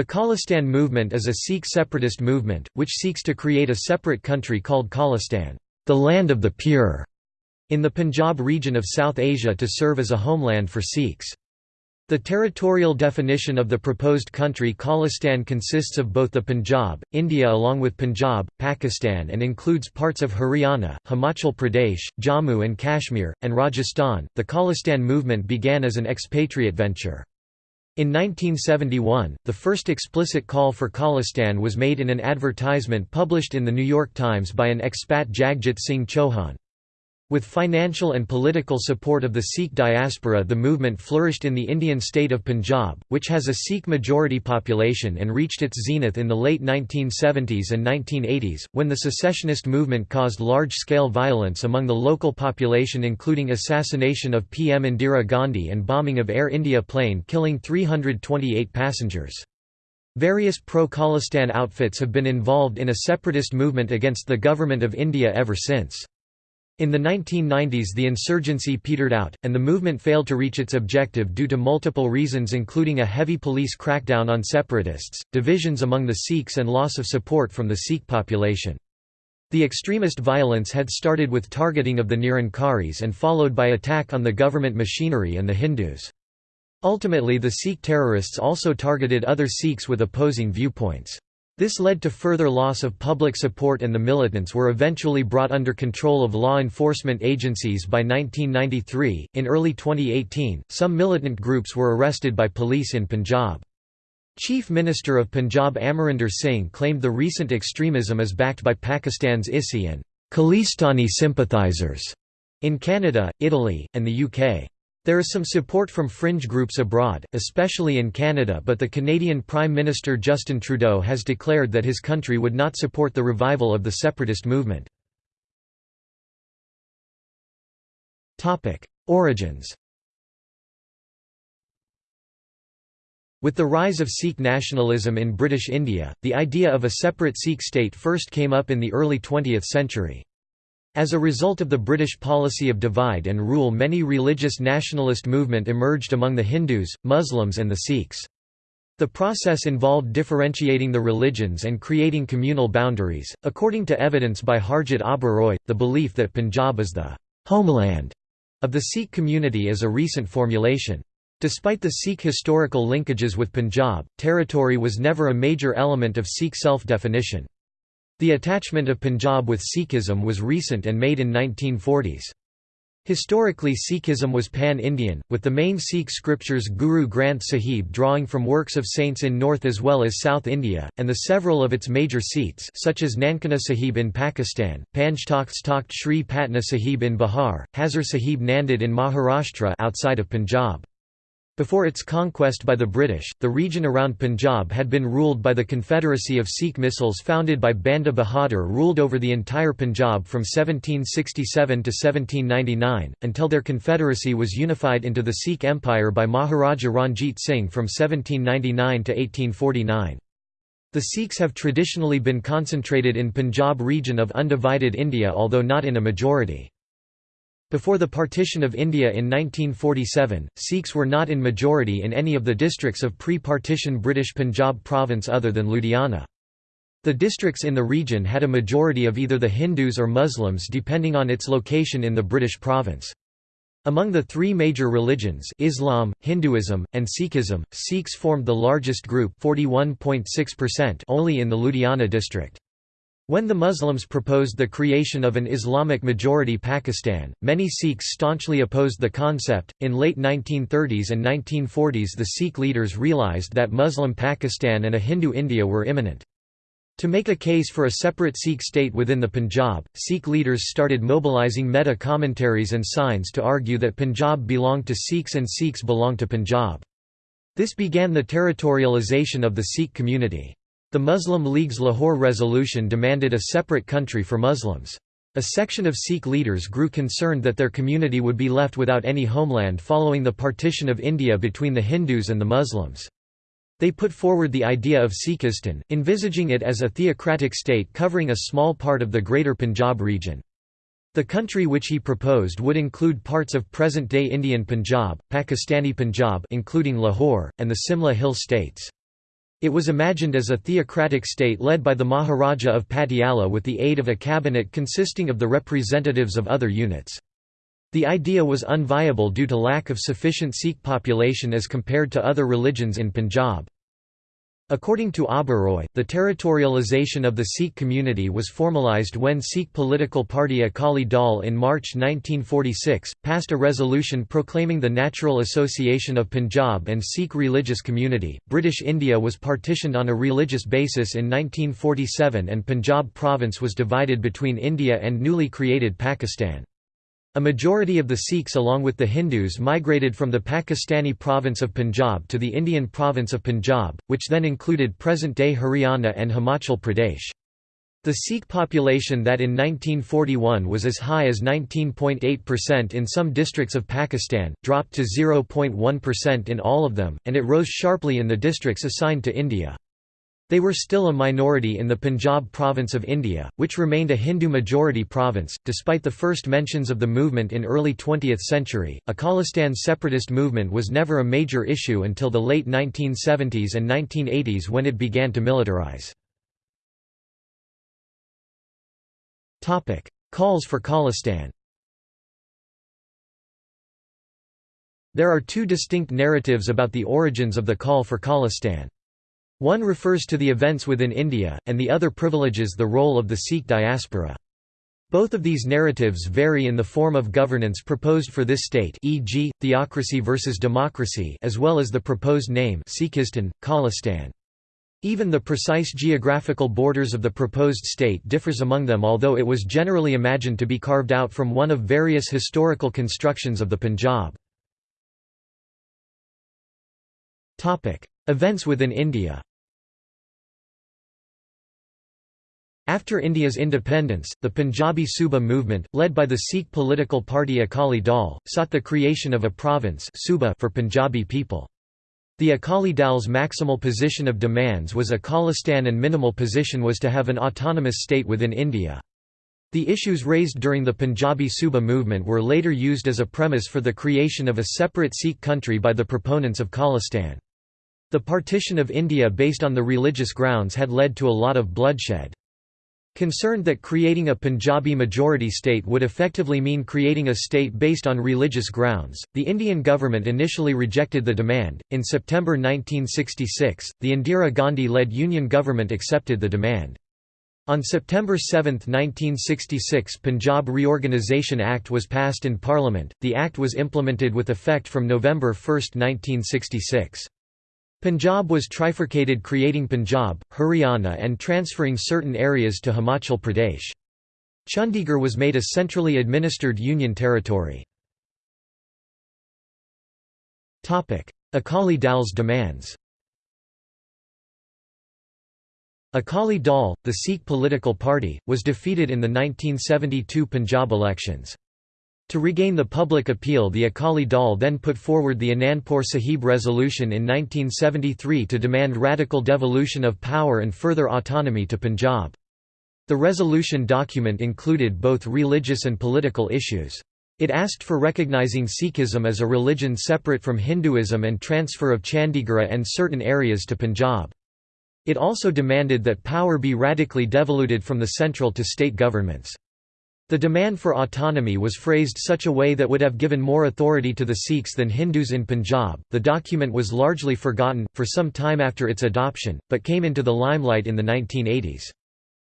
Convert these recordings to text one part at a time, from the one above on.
The Khalistan movement is a Sikh separatist movement, which seeks to create a separate country called Khalistan, the land of the pure, in the Punjab region of South Asia to serve as a homeland for Sikhs. The territorial definition of the proposed country Khalistan consists of both the Punjab, India along with Punjab, Pakistan and includes parts of Haryana, Himachal Pradesh, Jammu and Kashmir, and Rajasthan. The Khalistan movement began as an expatriate venture. In 1971, the first explicit call for Khalistan was made in an advertisement published in The New York Times by an expat Jagjit Singh Chauhan. With financial and political support of the Sikh diaspora the movement flourished in the Indian state of Punjab, which has a Sikh majority population and reached its zenith in the late 1970s and 1980s, when the secessionist movement caused large-scale violence among the local population including assassination of PM Indira Gandhi and bombing of Air India plane killing 328 passengers. Various pro-Khalistan outfits have been involved in a separatist movement against the Government of India ever since. In the 1990s the insurgency petered out, and the movement failed to reach its objective due to multiple reasons including a heavy police crackdown on separatists, divisions among the Sikhs and loss of support from the Sikh population. The extremist violence had started with targeting of the Nirankaris and followed by attack on the government machinery and the Hindus. Ultimately the Sikh terrorists also targeted other Sikhs with opposing viewpoints. This led to further loss of public support and the militants were eventually brought under control of law enforcement agencies by 1993. In early 2018, some militant groups were arrested by police in Punjab. Chief Minister of Punjab Amarinder Singh claimed the recent extremism is backed by Pakistan's ISI and Khalistani sympathizers in Canada, Italy, and the UK. There is some support from fringe groups abroad, especially in Canada but the Canadian Prime Minister Justin Trudeau has declared that his country would not support the revival of the separatist movement. Origins With the rise of Sikh nationalism in British India, the idea of a separate Sikh state first came up in the early 20th century. As a result of the British policy of divide and rule many religious nationalist movement emerged among the Hindus, Muslims and the Sikhs. The process involved differentiating the religions and creating communal boundaries. According to evidence by Harjot Oberoi, the belief that Punjab is the homeland of the Sikh community is a recent formulation. Despite the Sikh historical linkages with Punjab, territory was never a major element of Sikh self-definition. The attachment of Punjab with Sikhism was recent and made in 1940s. Historically Sikhism was pan-Indian, with the main Sikh scriptures Guru Granth Sahib drawing from works of saints in North as well as South India, and the several of its major seats such as Nankana Sahib in Pakistan, Panjtakht Takht Sri Patna Sahib in Bihar, Hazur Sahib Nanded in Maharashtra outside of Punjab. Before its conquest by the British, the region around Punjab had been ruled by the Confederacy of Sikh Misls founded by Banda Bahadur ruled over the entire Punjab from 1767 to 1799, until their confederacy was unified into the Sikh Empire by Maharaja Ranjit Singh from 1799 to 1849. The Sikhs have traditionally been concentrated in Punjab region of undivided India although not in a majority. Before the partition of India in 1947, Sikhs were not in majority in any of the districts of pre-partition British Punjab province other than Ludhiana. The districts in the region had a majority of either the Hindus or Muslims depending on its location in the British province. Among the three major religions Islam, Hinduism, and Sikhism, Sikhs formed the largest group 41.6% only in the Ludhiana district. When the Muslims proposed the creation of an Islamic majority Pakistan, many Sikhs staunchly opposed the concept. In late 1930s and 1940s, the Sikh leaders realized that Muslim Pakistan and a Hindu India were imminent. To make a case for a separate Sikh state within the Punjab, Sikh leaders started mobilizing meta commentaries and signs to argue that Punjab belonged to Sikhs and Sikhs belonged to Punjab. This began the territorialization of the Sikh community. The Muslim League's Lahore resolution demanded a separate country for Muslims. A section of Sikh leaders grew concerned that their community would be left without any homeland following the partition of India between the Hindus and the Muslims. They put forward the idea of Sikhistan, envisaging it as a theocratic state covering a small part of the Greater Punjab region. The country which he proposed would include parts of present-day Indian Punjab, Pakistani Punjab including Lahore, and the Simla Hill states. It was imagined as a theocratic state led by the Maharaja of Patiala with the aid of a cabinet consisting of the representatives of other units. The idea was unviable due to lack of sufficient Sikh population as compared to other religions in Punjab. According to Oberoi, the territorialization of the Sikh community was formalized when Sikh political party Akali Dal in March 1946, passed a resolution proclaiming the natural association of Punjab and Sikh religious community. British India was partitioned on a religious basis in 1947 and Punjab province was divided between India and newly created Pakistan. A majority of the Sikhs along with the Hindus migrated from the Pakistani province of Punjab to the Indian province of Punjab, which then included present-day Haryana and Himachal Pradesh. The Sikh population that in 1941 was as high as 19.8% in some districts of Pakistan, dropped to 0.1% in all of them, and it rose sharply in the districts assigned to India. They were still a minority in the Punjab province of India, which remained a Hindu-majority province. Despite the first mentions of the movement in early 20th century, a Khalistan separatist movement was never a major issue until the late 1970s and 1980s when it began to militarize. Topic: Calls for Khalistan. There are two distinct narratives about the origins of the call for Khalistan. One refers to the events within India, and the other privileges the role of the Sikh diaspora. Both of these narratives vary in the form of governance proposed for this state e.g., theocracy versus democracy as well as the proposed name Sikhistan, Khalistan. Even the precise geographical borders of the proposed state differs among them although it was generally imagined to be carved out from one of various historical constructions of the Punjab. Events within India After India's independence, the Punjabi Suba movement, led by the Sikh political party Akali Dal, sought the creation of a province Suba for Punjabi people. The Akali Dal's maximal position of demands was a Khalistan and minimal position was to have an autonomous state within India. The issues raised during the Punjabi Suba movement were later used as a premise for the creation of a separate Sikh country by the proponents of Khalistan. The partition of India based on the religious grounds had led to a lot of bloodshed. Concerned that creating a Punjabi majority state would effectively mean creating a state based on religious grounds, the Indian government initially rejected the demand. In September 1966, the Indira Gandhi led Union government accepted the demand. On September 7, 1966 Punjab Reorganisation Act was passed in Parliament, the act was implemented with effect from November 1, 1966. Punjab was trifurcated creating Punjab, Haryana and transferring certain areas to Himachal Pradesh. Chandigarh was made a centrally administered union territory. Akali Dal's demands Akali Dal, the Sikh political party, was defeated in the 1972 Punjab elections. To regain the public appeal the Akali Dal then put forward the Anandpur Sahib Resolution in 1973 to demand radical devolution of power and further autonomy to Punjab. The resolution document included both religious and political issues. It asked for recognizing Sikhism as a religion separate from Hinduism and transfer of Chandigarh and certain areas to Punjab. It also demanded that power be radically devoluted from the central to state governments. The demand for autonomy was phrased such a way that would have given more authority to the Sikhs than Hindus in Punjab. The document was largely forgotten, for some time after its adoption, but came into the limelight in the 1980s.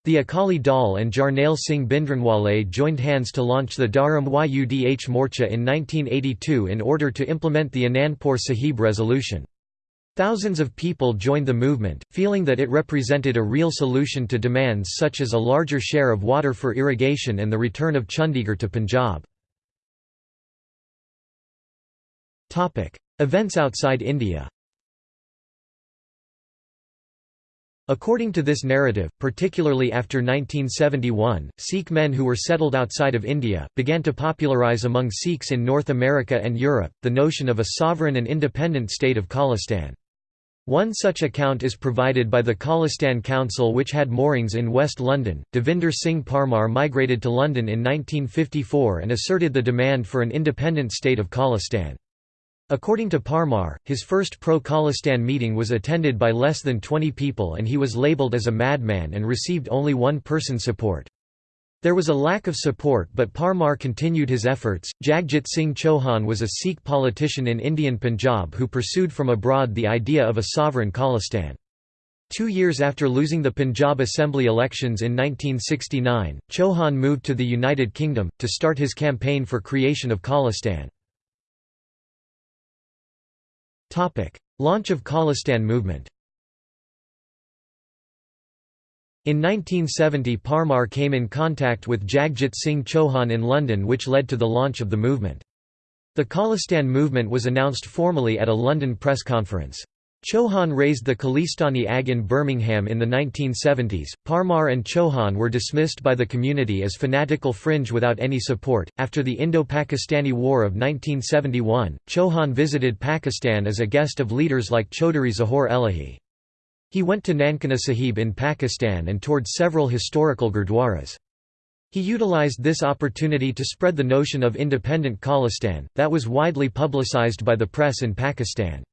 The Akali Dal and Jarnail Singh Bhindranwale joined hands to launch the Dharam Yudh Morcha in 1982 in order to implement the Anandpur Sahib resolution. Thousands of people joined the movement, feeling that it represented a real solution to demands such as a larger share of water for irrigation and the return of Chandigarh to Punjab. Events outside India According to this narrative, particularly after 1971, Sikh men who were settled outside of India, began to popularize among Sikhs in North America and Europe, the notion of a sovereign and independent state of Khalistan. One such account is provided by the Khalistan Council which had moorings in West London. Devinder Singh Parmar migrated to London in 1954 and asserted the demand for an independent state of Khalistan. According to Parmar, his first pro-Khalistan meeting was attended by less than 20 people and he was labelled as a madman and received only one person support. There was a lack of support but Parmar continued his efforts. Jagjit Singh Chauhan was a Sikh politician in Indian Punjab who pursued from abroad the idea of a sovereign Khalistan. Two years after losing the Punjab Assembly elections in 1969, Chauhan moved to the United Kingdom, to start his campaign for creation of Khalistan. Launch of Khalistan movement In 1970 Parmar came in contact with Jagjit Singh Chauhan in London which led to the launch of the movement. The Khalistan movement was announced formally at a London press conference. Chauhan raised the Khalistani Agh in Birmingham in the 1970s. Parmar and Chauhan were dismissed by the community as fanatical fringe without any support. After the Indo Pakistani War of 1971, Chauhan visited Pakistan as a guest of leaders like Chaudhry Zahor Elahi. He went to Nankana Sahib in Pakistan and toured several historical gurdwaras. He utilized this opportunity to spread the notion of independent Khalistan, that was widely publicized by the press in Pakistan.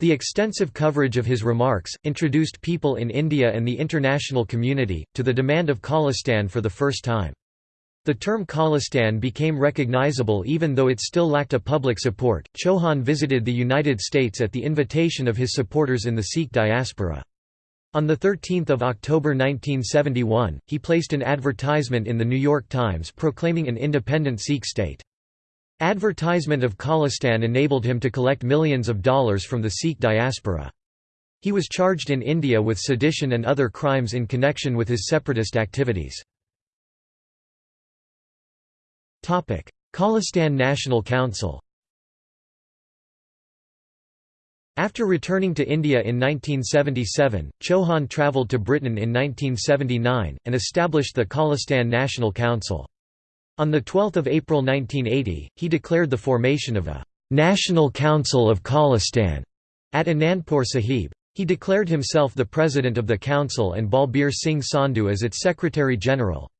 The extensive coverage of his remarks, introduced people in India and the international community, to the demand of Khalistan for the first time. The term Khalistan became recognizable even though it still lacked a public support. Chauhan visited the United States at the invitation of his supporters in the Sikh diaspora. On 13 October 1971, he placed an advertisement in the New York Times proclaiming an independent Sikh state. Advertisement of Khalistan enabled him to collect millions of dollars from the Sikh diaspora. He was charged in India with sedition and other crimes in connection with his separatist activities. Khalistan National Council After returning to India in 1977, Chauhan travelled to Britain in 1979, and established the Khalistan National Council. On 12 April 1980, he declared the formation of a «National Council of Khalistan» at Anandpur Sahib. He declared himself the president of the council and Balbir Singh Sandhu as its secretary-general.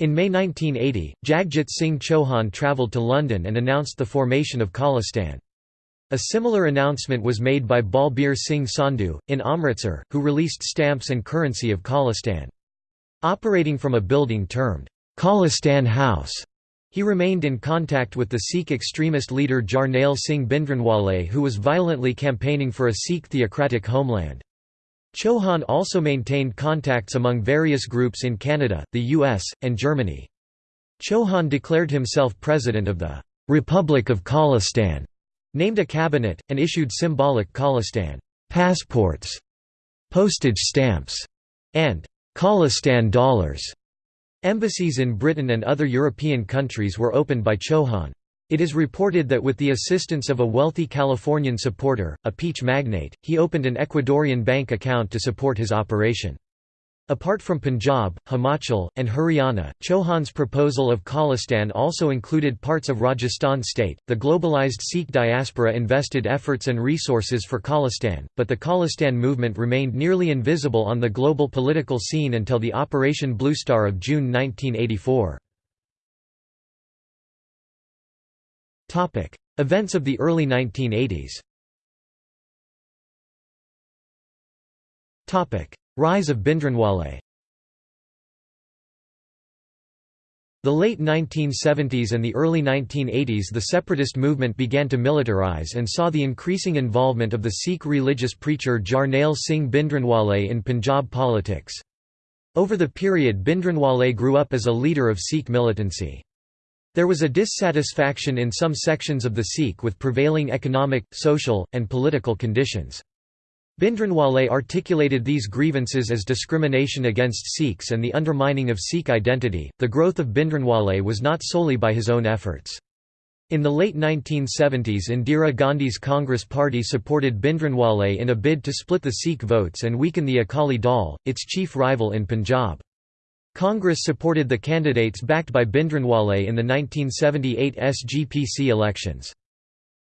In May 1980, Jagjit Singh Chauhan travelled to London and announced the formation of Khalistan. A similar announcement was made by Balbir Singh Sandhu, in Amritsar, who released stamps and currency of Khalistan. Operating from a building termed Khalistan House. He remained in contact with the Sikh extremist leader Jarnail Singh Bhindranwale who was violently campaigning for a Sikh theocratic homeland. Chauhan also maintained contacts among various groups in Canada, the US, and Germany. Chauhan declared himself president of the «Republic of Khalistan», named a cabinet, and issued symbolic Khalistan «passports», postage stamps, and «Khalistan dollars» Embassies in Britain and other European countries were opened by Chauhan. It is reported that with the assistance of a wealthy Californian supporter, a peach magnate, he opened an Ecuadorian bank account to support his operation. Apart from Punjab, Himachal, and Haryana, Chauhan's proposal of Khalistan also included parts of Rajasthan state. The globalized Sikh diaspora invested efforts and resources for Khalistan, but the Khalistan movement remained nearly invisible on the global political scene until the Operation Blue Star of June 1984. Topic: Events of the early 1980s. Topic: Rise of Bhindranwale. The late 1970s and the early 1980s the separatist movement began to militarize and saw the increasing involvement of the Sikh religious preacher Jarnail Singh Bhindranwale in Punjab politics. Over the period Bhindranwale grew up as a leader of Sikh militancy. There was a dissatisfaction in some sections of the Sikh with prevailing economic, social, and political conditions. Bhindranwale articulated these grievances as discrimination against Sikhs and the undermining of Sikh identity. The growth of Bhindranwale was not solely by his own efforts. In the late 1970s Indira Gandhi's Congress Party supported Bhindranwale in a bid to split the Sikh votes and weaken the Akali Dal, its chief rival in Punjab. Congress supported the candidates backed by Bhindranwale in the 1978 SGPC elections.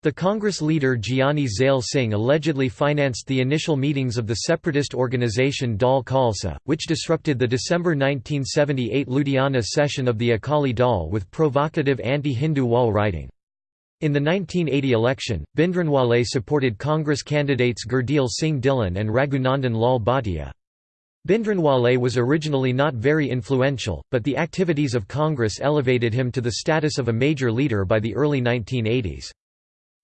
The Congress leader Giani Zail Singh allegedly financed the initial meetings of the separatist organisation Dal Khalsa, which disrupted the December 1978 Ludhiana session of the Akali Dal with provocative anti-Hindu wall writing. In the 1980 election, Bhindranwale supported Congress candidates Gurdial Singh Dhillon and Raghunandan Lal Bhatia. Bhindranwale was originally not very influential, but the activities of Congress elevated him to the status of a major leader by the early 1980s.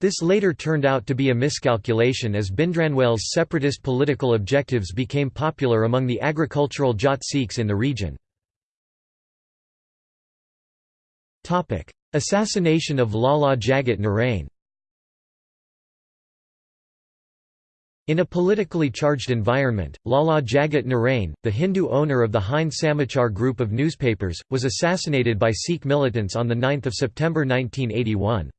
This later turned out to be a miscalculation as Bhindranwale's separatist political objectives became popular among the agricultural Jat Sikhs in the region. Assassination of Lala Jagat Narain In a politically charged environment, Lala Jagat Narain, the Hindu owner of the Hind Samachar group of newspapers, was assassinated by Sikh militants on 9 September 1981.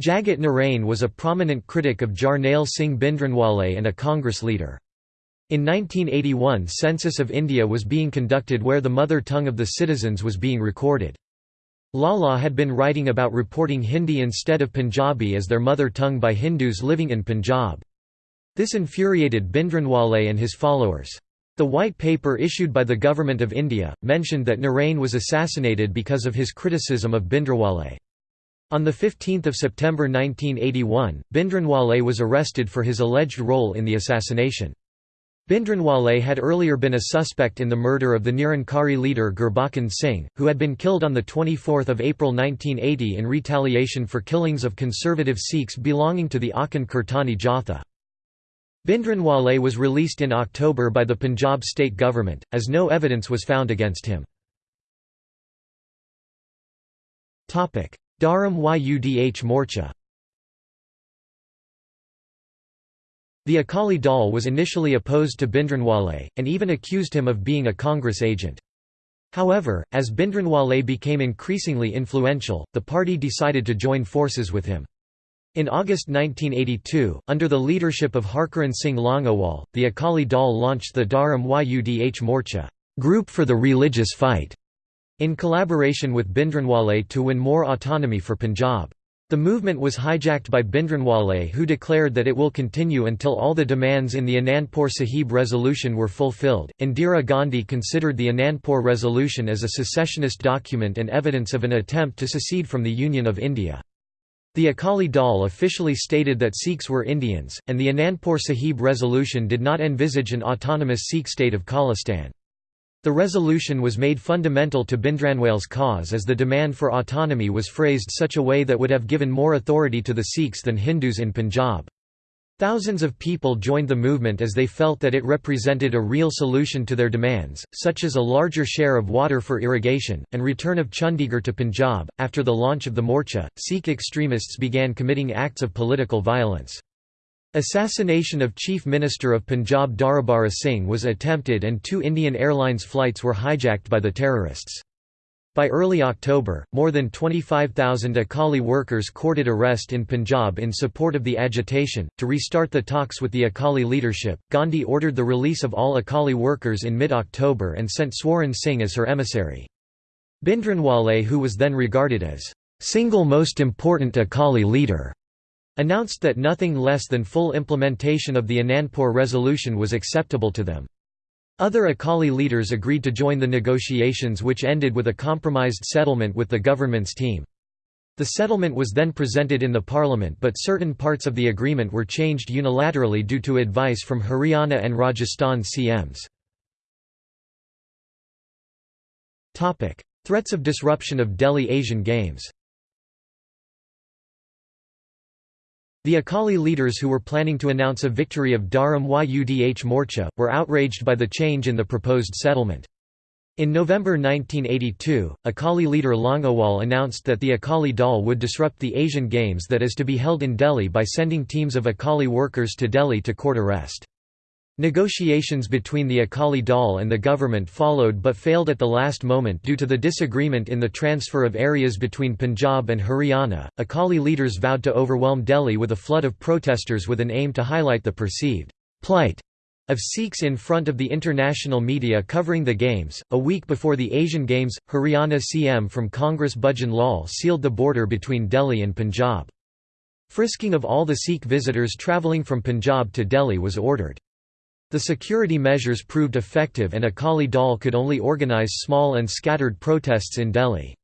Jagat Narain was a prominent critic of Jarnail Singh Bhindranwale and a Congress leader. In 1981 census of India was being conducted where the mother tongue of the citizens was being recorded. Lala had been writing about reporting Hindi instead of Punjabi as their mother tongue by Hindus living in Punjab. This infuriated Bhindranwale and his followers. The White Paper issued by the Government of India, mentioned that Narain was assassinated because of his criticism of Bhindranwale. On 15 September 1981, Bhindranwale was arrested for his alleged role in the assassination. Bhindranwale had earlier been a suspect in the murder of the Nirankari leader Gurbachan Singh, who had been killed on 24 April 1980 in retaliation for killings of conservative Sikhs belonging to the Akhand Kirtani Jatha. Bhindranwale was released in October by the Punjab state government, as no evidence was found against him. Dharam Yudh Morcha The Akali Dal was initially opposed to Bhindranwale, and even accused him of being a Congress agent. However, as Bhindranwale became increasingly influential, the party decided to join forces with him. In August 1982, under the leadership of Harchand Singh Longowal, the Akali Dal launched the Dharam Yudh Morcha group for the religious fight, in collaboration with Bhindranwale to win more autonomy for Punjab. The movement was hijacked by Bhindranwale who declared that it will continue until all the demands in the Anandpur Sahib resolution were fulfilled. Indira Gandhi considered the Anandpur resolution as a secessionist document and evidence of an attempt to secede from the Union of India. The Akali Dal officially stated that Sikhs were Indians, and the Anandpur Sahib resolution did not envisage an autonomous Sikh state of Khalistan. The resolution was made fundamental to Bhindranwale's cause as the demand for autonomy was phrased such a way that would have given more authority to the Sikhs than Hindus in Punjab. Thousands of people joined the movement as they felt that it represented a real solution to their demands, such as a larger share of water for irrigation, and return of Chandigarh to Punjab. After the launch of the Morcha, Sikh extremists began committing acts of political violence. Assassination of Chief Minister of Punjab Darbara Singh was attempted and two Indian Airlines flights were hijacked by the terrorists. By early October, more than 25,000 Akali workers courted arrest in Punjab in support of the agitation. To restart the talks with the Akali leadership, Gandhi ordered the release of all Akali workers in mid October and sent Swaran Singh as her emissary. Bhindranwale, who was then regarded as single most important Akali leader, announced that nothing less than full implementation of the Anandpur resolution was acceptable to them. Other Akali leaders agreed to join the negotiations which ended with a compromised settlement with the government's team. The settlement was then presented in the parliament but certain parts of the agreement were changed unilaterally due to advice from Haryana and Rajasthan CMs. Threats of disruption of Delhi Asian Games The Akali leaders who were planning to announce a victory of Dharam Yudh Morcha, were outraged by the change in the proposed settlement. In November 1982, Akali leader Longowal announced that the Akali Dal would disrupt the Asian Games that is to be held in Delhi by sending teams of Akali workers to Delhi to court arrest. Negotiations between the Akali Dal and the government followed but failed at the last moment due to the disagreement in the transfer of areas between Punjab and Haryana. Akali leaders vowed to overwhelm Delhi with a flood of protesters with an aim to highlight the perceived plight of Sikhs in front of the international media covering the Games. A week before the Asian Games, Haryana CM from Congress Bhajan Lal sealed the border between Delhi and Punjab. Frisking of all the Sikh visitors travelling from Punjab to Delhi was ordered. The security measures proved effective and Akali Dal could only organize small and scattered protests in Delhi.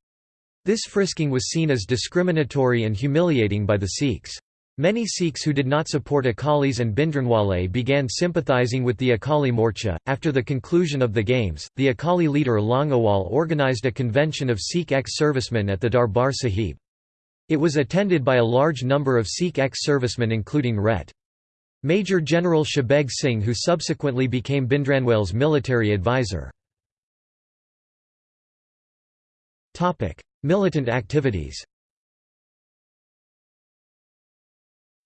This frisking was seen as discriminatory and humiliating by the Sikhs. Many Sikhs who did not support Akalis and Bhindranwale began sympathizing with the Akali Morcha. After the conclusion of the Games, the Akali leader Longowal organised a convention of Sikh ex-servicemen at the Darbar Sahib. It was attended by a large number of Sikh ex-servicemen including Ret. Major General Shabeg Singh who subsequently became Bhindranwale's military advisor. Militant activities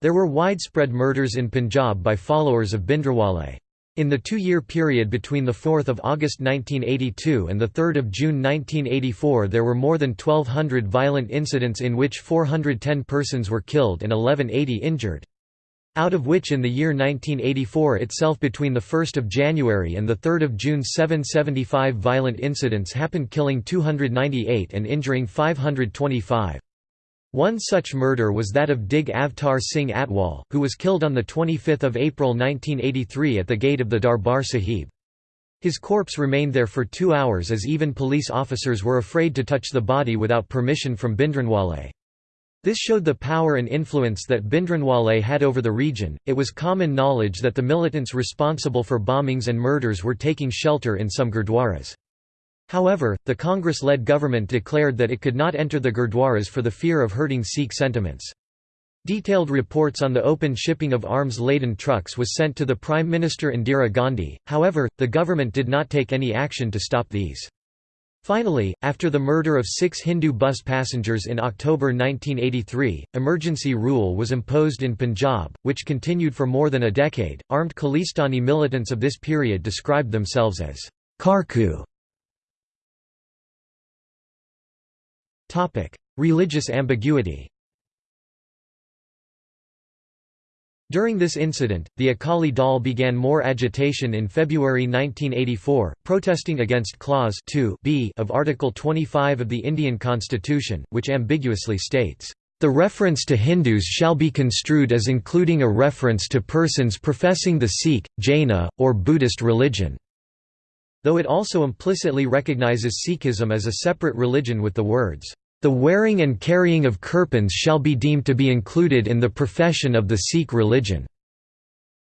There were widespread murders in Punjab by followers of Bhindranwale. In the two-year period between 4 August 1982 and 3 June 1984 there were more than 1,200 violent incidents in which 410 persons were killed and 1180 injured. Out of which in the year 1984 itself between 1 January and 3 June 775 violent incidents happened killing 298 and injuring 525. One such murder was that of Dig Avtar Singh Atwal, who was killed on 25 April 1983 at the gate of the Darbar Sahib. His corpse remained there for two hours as even police officers were afraid to touch the body without permission from Bhindranwale. This showed the power and influence that Bhindranwale had over the region. It was common knowledge that the militants responsible for bombings and murders were taking shelter in some gurdwaras. However, the Congress-led government declared that it could not enter the gurdwaras for the fear of hurting Sikh sentiments. Detailed reports on the open shipping of arms-laden trucks was sent to the Prime Minister Indira Gandhi, however, the government did not take any action to stop these. Finally, after the murder of six Hindu bus passengers in October 1983, emergency rule was imposed in Punjab, which continued for more than a decade. Armed Khalistani militants of this period described themselves as Kharku. Religious ambiguity During this incident, the Akali Dal began more agitation in February 1984, protesting against Clause 2 b of Article 25 of the Indian Constitution, which ambiguously states, "...the reference to Hindus shall be construed as including a reference to persons professing the Sikh, Jaina, or Buddhist religion." Though it also implicitly recognizes Sikhism as a separate religion with the words, the wearing and carrying of kirpans shall be deemed to be included in the profession of the Sikh religion."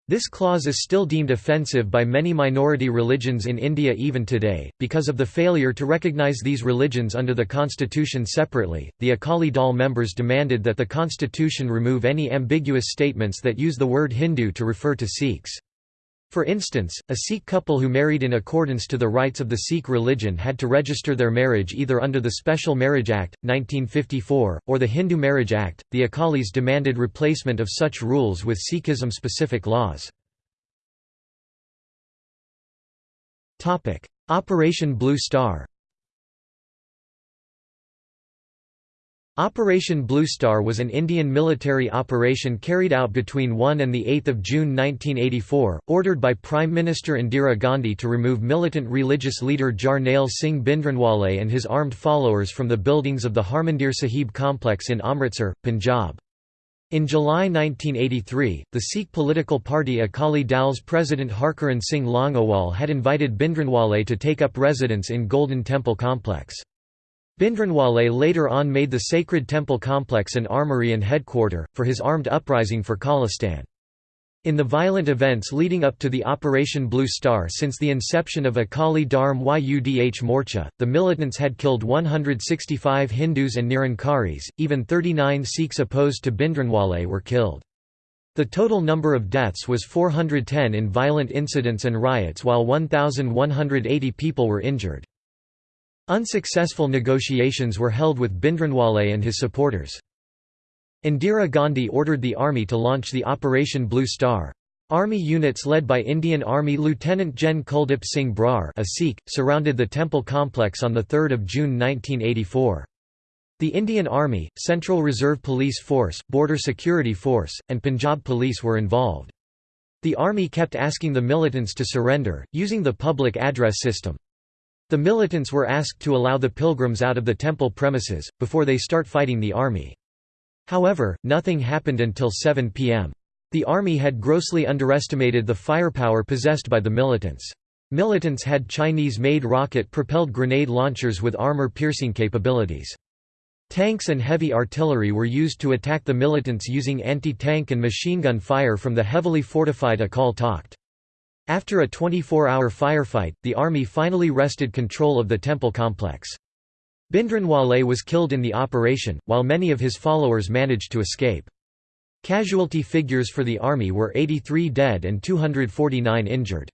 This clause is still deemed offensive by many minority religions in India even today, because of the failure to recognize these religions under the constitution separately. The Akali Dal members demanded that the constitution remove any ambiguous statements that use the word Hindu to refer to Sikhs. For instance, a Sikh couple who married in accordance to the rites of the Sikh religion had to register their marriage either under the Special Marriage Act, 1954, or the Hindu Marriage Act. The Akalis demanded replacement of such rules with Sikhism specific laws. Operation Blue Star Operation Blue Star was an Indian military operation carried out between 1 and 8 June 1984, ordered by Prime Minister Indira Gandhi to remove militant religious leader Jarnail Singh Bhindranwale and his armed followers from the buildings of the Harmandir Sahib complex in Amritsar, Punjab. In July 1983, the Sikh political party Akali Dal's president Harchand Singh Longowal had invited Bhindranwale to take up residence in Golden Temple complex. Bhindranwale later on made the sacred temple complex an armory and headquarter, for his armed uprising for Khalistan. In the violent events leading up to the Operation Blue Star since the inception of Akali Dharm Yudh Morcha, the militants had killed 165 Hindus and Nirankaris, even 39 Sikhs opposed to Bhindranwale were killed. The total number of deaths was 410 in violent incidents and riots while 1,180 people were injured. Unsuccessful negotiations were held with Bhindranwale and his supporters. Indira Gandhi ordered the army to launch the Operation Blue Star. Army units led by Indian Army Lieutenant Gen Kuldip Singh Brar a Sikh, surrounded the temple complex on 3 June 1984. The Indian Army, Central Reserve Police Force, Border Security Force, and Punjab Police were involved. The army kept asking the militants to surrender, using the public address system. The militants were asked to allow the pilgrims out of the temple premises, before they start fighting the army. However, nothing happened until 7 p.m. The army had grossly underestimated the firepower possessed by the militants. Militants had Chinese-made rocket-propelled grenade launchers with armor-piercing capabilities. Tanks and heavy artillery were used to attack the militants using anti-tank and machine gun fire from the heavily fortified Akal Takht. After a 24-hour firefight, the army finally wrested control of the temple complex. Bhindranwale was killed in the operation, while many of his followers managed to escape. Casualty figures for the army were 83 dead and 249 injured.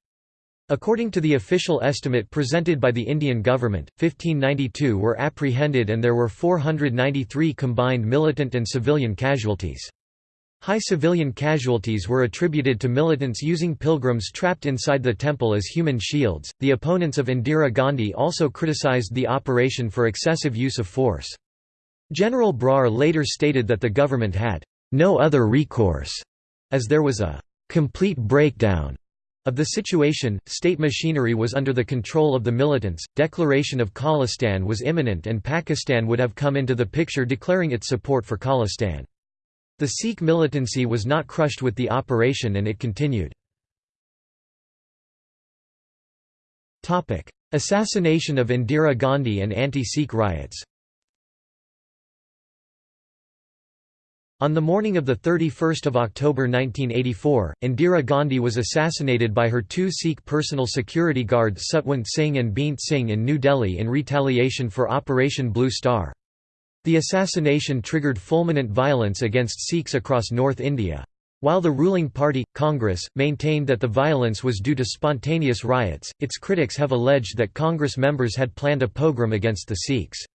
According to the official estimate presented by the Indian government, 1592 were apprehended and there were 493 combined militant and civilian casualties. High civilian casualties were attributed to militants using pilgrims trapped inside the temple as human shields. The opponents of Indira Gandhi also criticized the operation for excessive use of force. General Brar later stated that the government had no other recourse, as there was a complete breakdown of the situation, state machinery was under the control of the militants, declaration of Khalistan was imminent and Pakistan would have come into the picture declaring its support for Khalistan. The Sikh militancy was not crushed with the operation and it continued. Assassination of Indira Gandhi and anti-Sikh riots On the morning of 31 October 1984, Indira Gandhi was assassinated by her two Sikh personal security guards Satwant Singh and Beant Singh in New Delhi in retaliation for Operation Blue Star. The assassination triggered fulminant violence against Sikhs across North India. While the ruling party, Congress, maintained that the violence was due to spontaneous riots, its critics have alleged that Congress members had planned a pogrom against the Sikhs.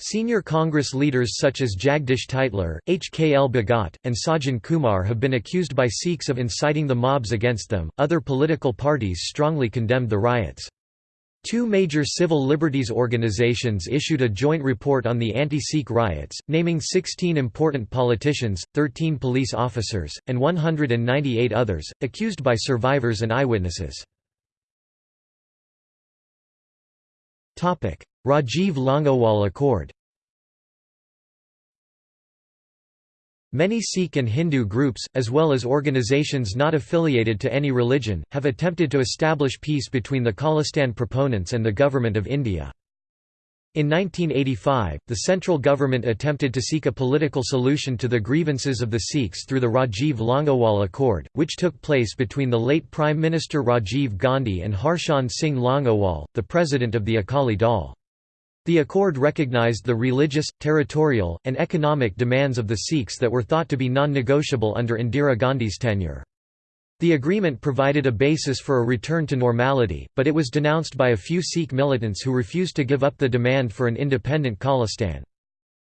Senior Congress leaders such as Jagdish Tytler, H. K. L. Bhagat, and Sajjan Kumar have been accused by Sikhs of inciting the mobs against them. Other political parties strongly condemned the riots. Two major civil liberties organizations issued a joint report on the anti-Sikh riots, naming 16 important politicians, 13 police officers, and 198 others, accused by survivors and eyewitnesses. Rajiv Longowal Accord Many Sikh and Hindu groups, as well as organizations not affiliated to any religion, have attempted to establish peace between the Khalistan proponents and the Government of India. In 1985, the central government attempted to seek a political solution to the grievances of the Sikhs through the Rajiv Longowal Accord, which took place between the late Prime Minister Rajiv Gandhi and Harchand Singh Longowal, the president of the Akali Dal. The accord recognized the religious, territorial, and economic demands of the Sikhs that were thought to be non-negotiable under Indira Gandhi's tenure. The agreement provided a basis for a return to normality, but it was denounced by a few Sikh militants who refused to give up the demand for an independent Khalistan.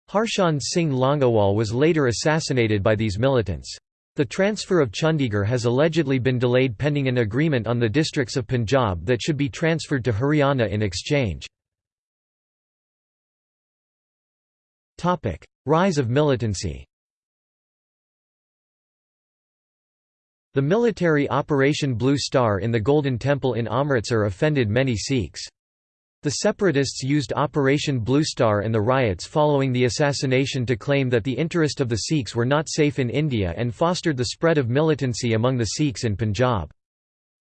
Harchand Singh Longowal was later assassinated by these militants. The transfer of Chandigarh has allegedly been delayed pending an agreement on the districts of Punjab that should be transferred to Haryana in exchange. Rise of militancy The military Operation Blue Star in the Golden Temple in Amritsar offended many Sikhs. The separatists used Operation Blue Star and the riots following the assassination to claim that the interest of the Sikhs were not safe in India and fostered the spread of militancy among the Sikhs in Punjab.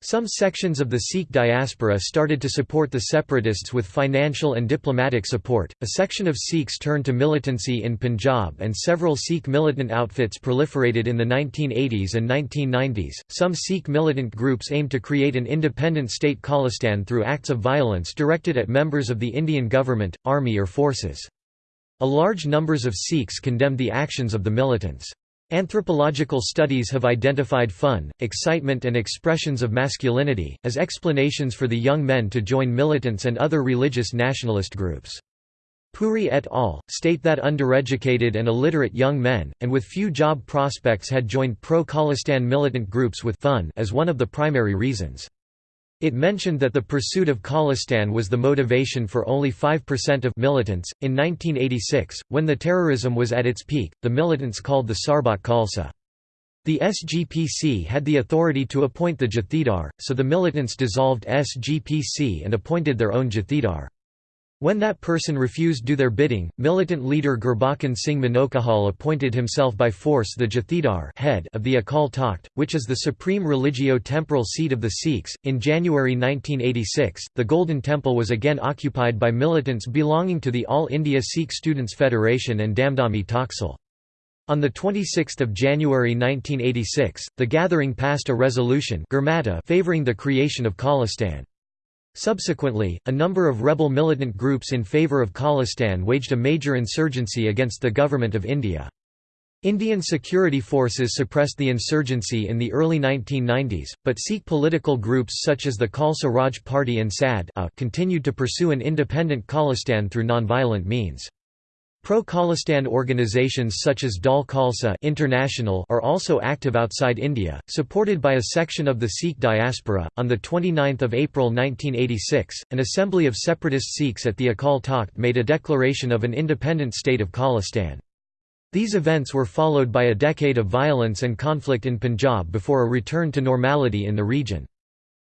Some sections of the Sikh diaspora started to support the separatists with financial and diplomatic support. A section of Sikhs turned to militancy in Punjab, and several Sikh militant outfits proliferated in the 1980s and 1990s. Some Sikh militant groups aimed to create an independent state Khalistan through acts of violence directed at members of the Indian government, army, or forces. A large numbers of Sikhs condemned the actions of the militants. Anthropological studies have identified fun, excitement and expressions of masculinity, as explanations for the young men to join militants and other religious nationalist groups. Puri et al. state that undereducated and illiterate young men, and with few job prospects had joined pro-Khalistan militant groups with fun as one of the primary reasons. It mentioned that the pursuit of Khalistan was the motivation for only 5% of militants. In 1986, when the terrorism was at its peak, the militants called the Sarbat Khalsa. The SGPC had the authority to appoint the Jathedar, so the militants dissolved SGPC and appointed their own Jathedar. When that person refused do their bidding, militant leader Gurbachan Singh Manochahal appointed himself by force the Jathedar head of the Akal Takht, which is the supreme religio-temporal seat of the Sikhs. In January 1986, the Golden Temple was again occupied by militants belonging to the All India Sikh Students Federation and Damdami Taksal. On 26 January 1986, the gathering passed a resolution favouring the creation of Khalistan. Subsequently, a number of rebel militant groups in favour of Khalistan waged a major insurgency against the Government of India. Indian security forces suppressed the insurgency in the early 1990s, but Sikh political groups such as the Khalsa Raj Party and SAD continued to pursue an independent Khalistan through nonviolent means. Pro-Khalistan organizations such as Dal Khalsa International are also active outside India, supported by a section of the Sikh diaspora. On the 29th of April 1986, an assembly of separatist Sikhs at the Akal Takht made a declaration of an independent state of Khalistan. These events were followed by a decade of violence and conflict in Punjab before a return to normality in the region.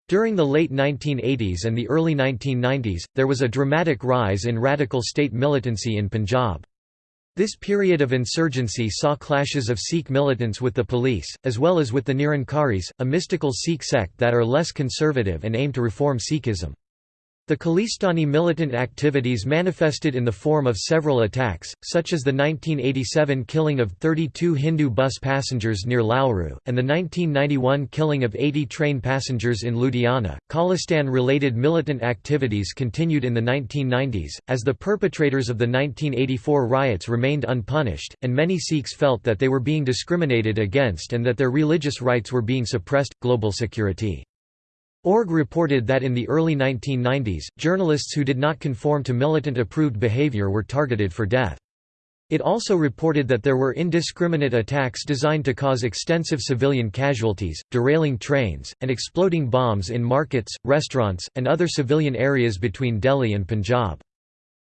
During the late 1980s and the early 1990s, there was a dramatic rise in radical state militancy in Punjab. This period of insurgency saw clashes of Sikh militants with the police, as well as with the Nirankaris, a mystical Sikh sect that are less conservative and aim to reform Sikhism. The Khalistani militant activities manifested in the form of several attacks, such as the 1987 killing of 32 Hindu bus passengers near Lalru, and the 1991 killing of 80 train passengers in Ludhiana. Khalistan related militant activities continued in the 1990s, as the perpetrators of the 1984 riots remained unpunished, and many Sikhs felt that they were being discriminated against and that their religious rights were being suppressed. Global security Org reported that in the early 1990s, journalists who did not conform to militant-approved behavior were targeted for death. It also reported that there were indiscriminate attacks designed to cause extensive civilian casualties, derailing trains, and exploding bombs in markets, restaurants, and other civilian areas between Delhi and Punjab.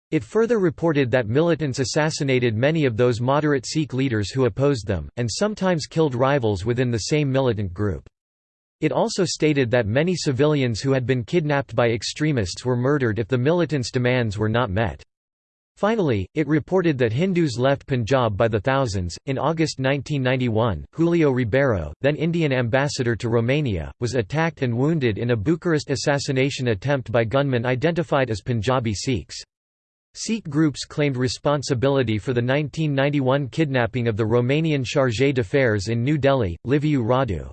It further reported that militants assassinated many of those moderate Sikh leaders who opposed them, and sometimes killed rivals within the same militant group. It also stated that many civilians who had been kidnapped by extremists were murdered if the militants' demands were not met. Finally, it reported that Hindus left Punjab by the thousands. In August 1991, Julio Ribeiro, then Indian ambassador to Romania, was attacked and wounded in a Bucharest assassination attempt by gunmen identified as Punjabi Sikhs. Sikh groups claimed responsibility for the 1991 kidnapping of the Romanian chargé d'affaires in New Delhi, Liviu Radu.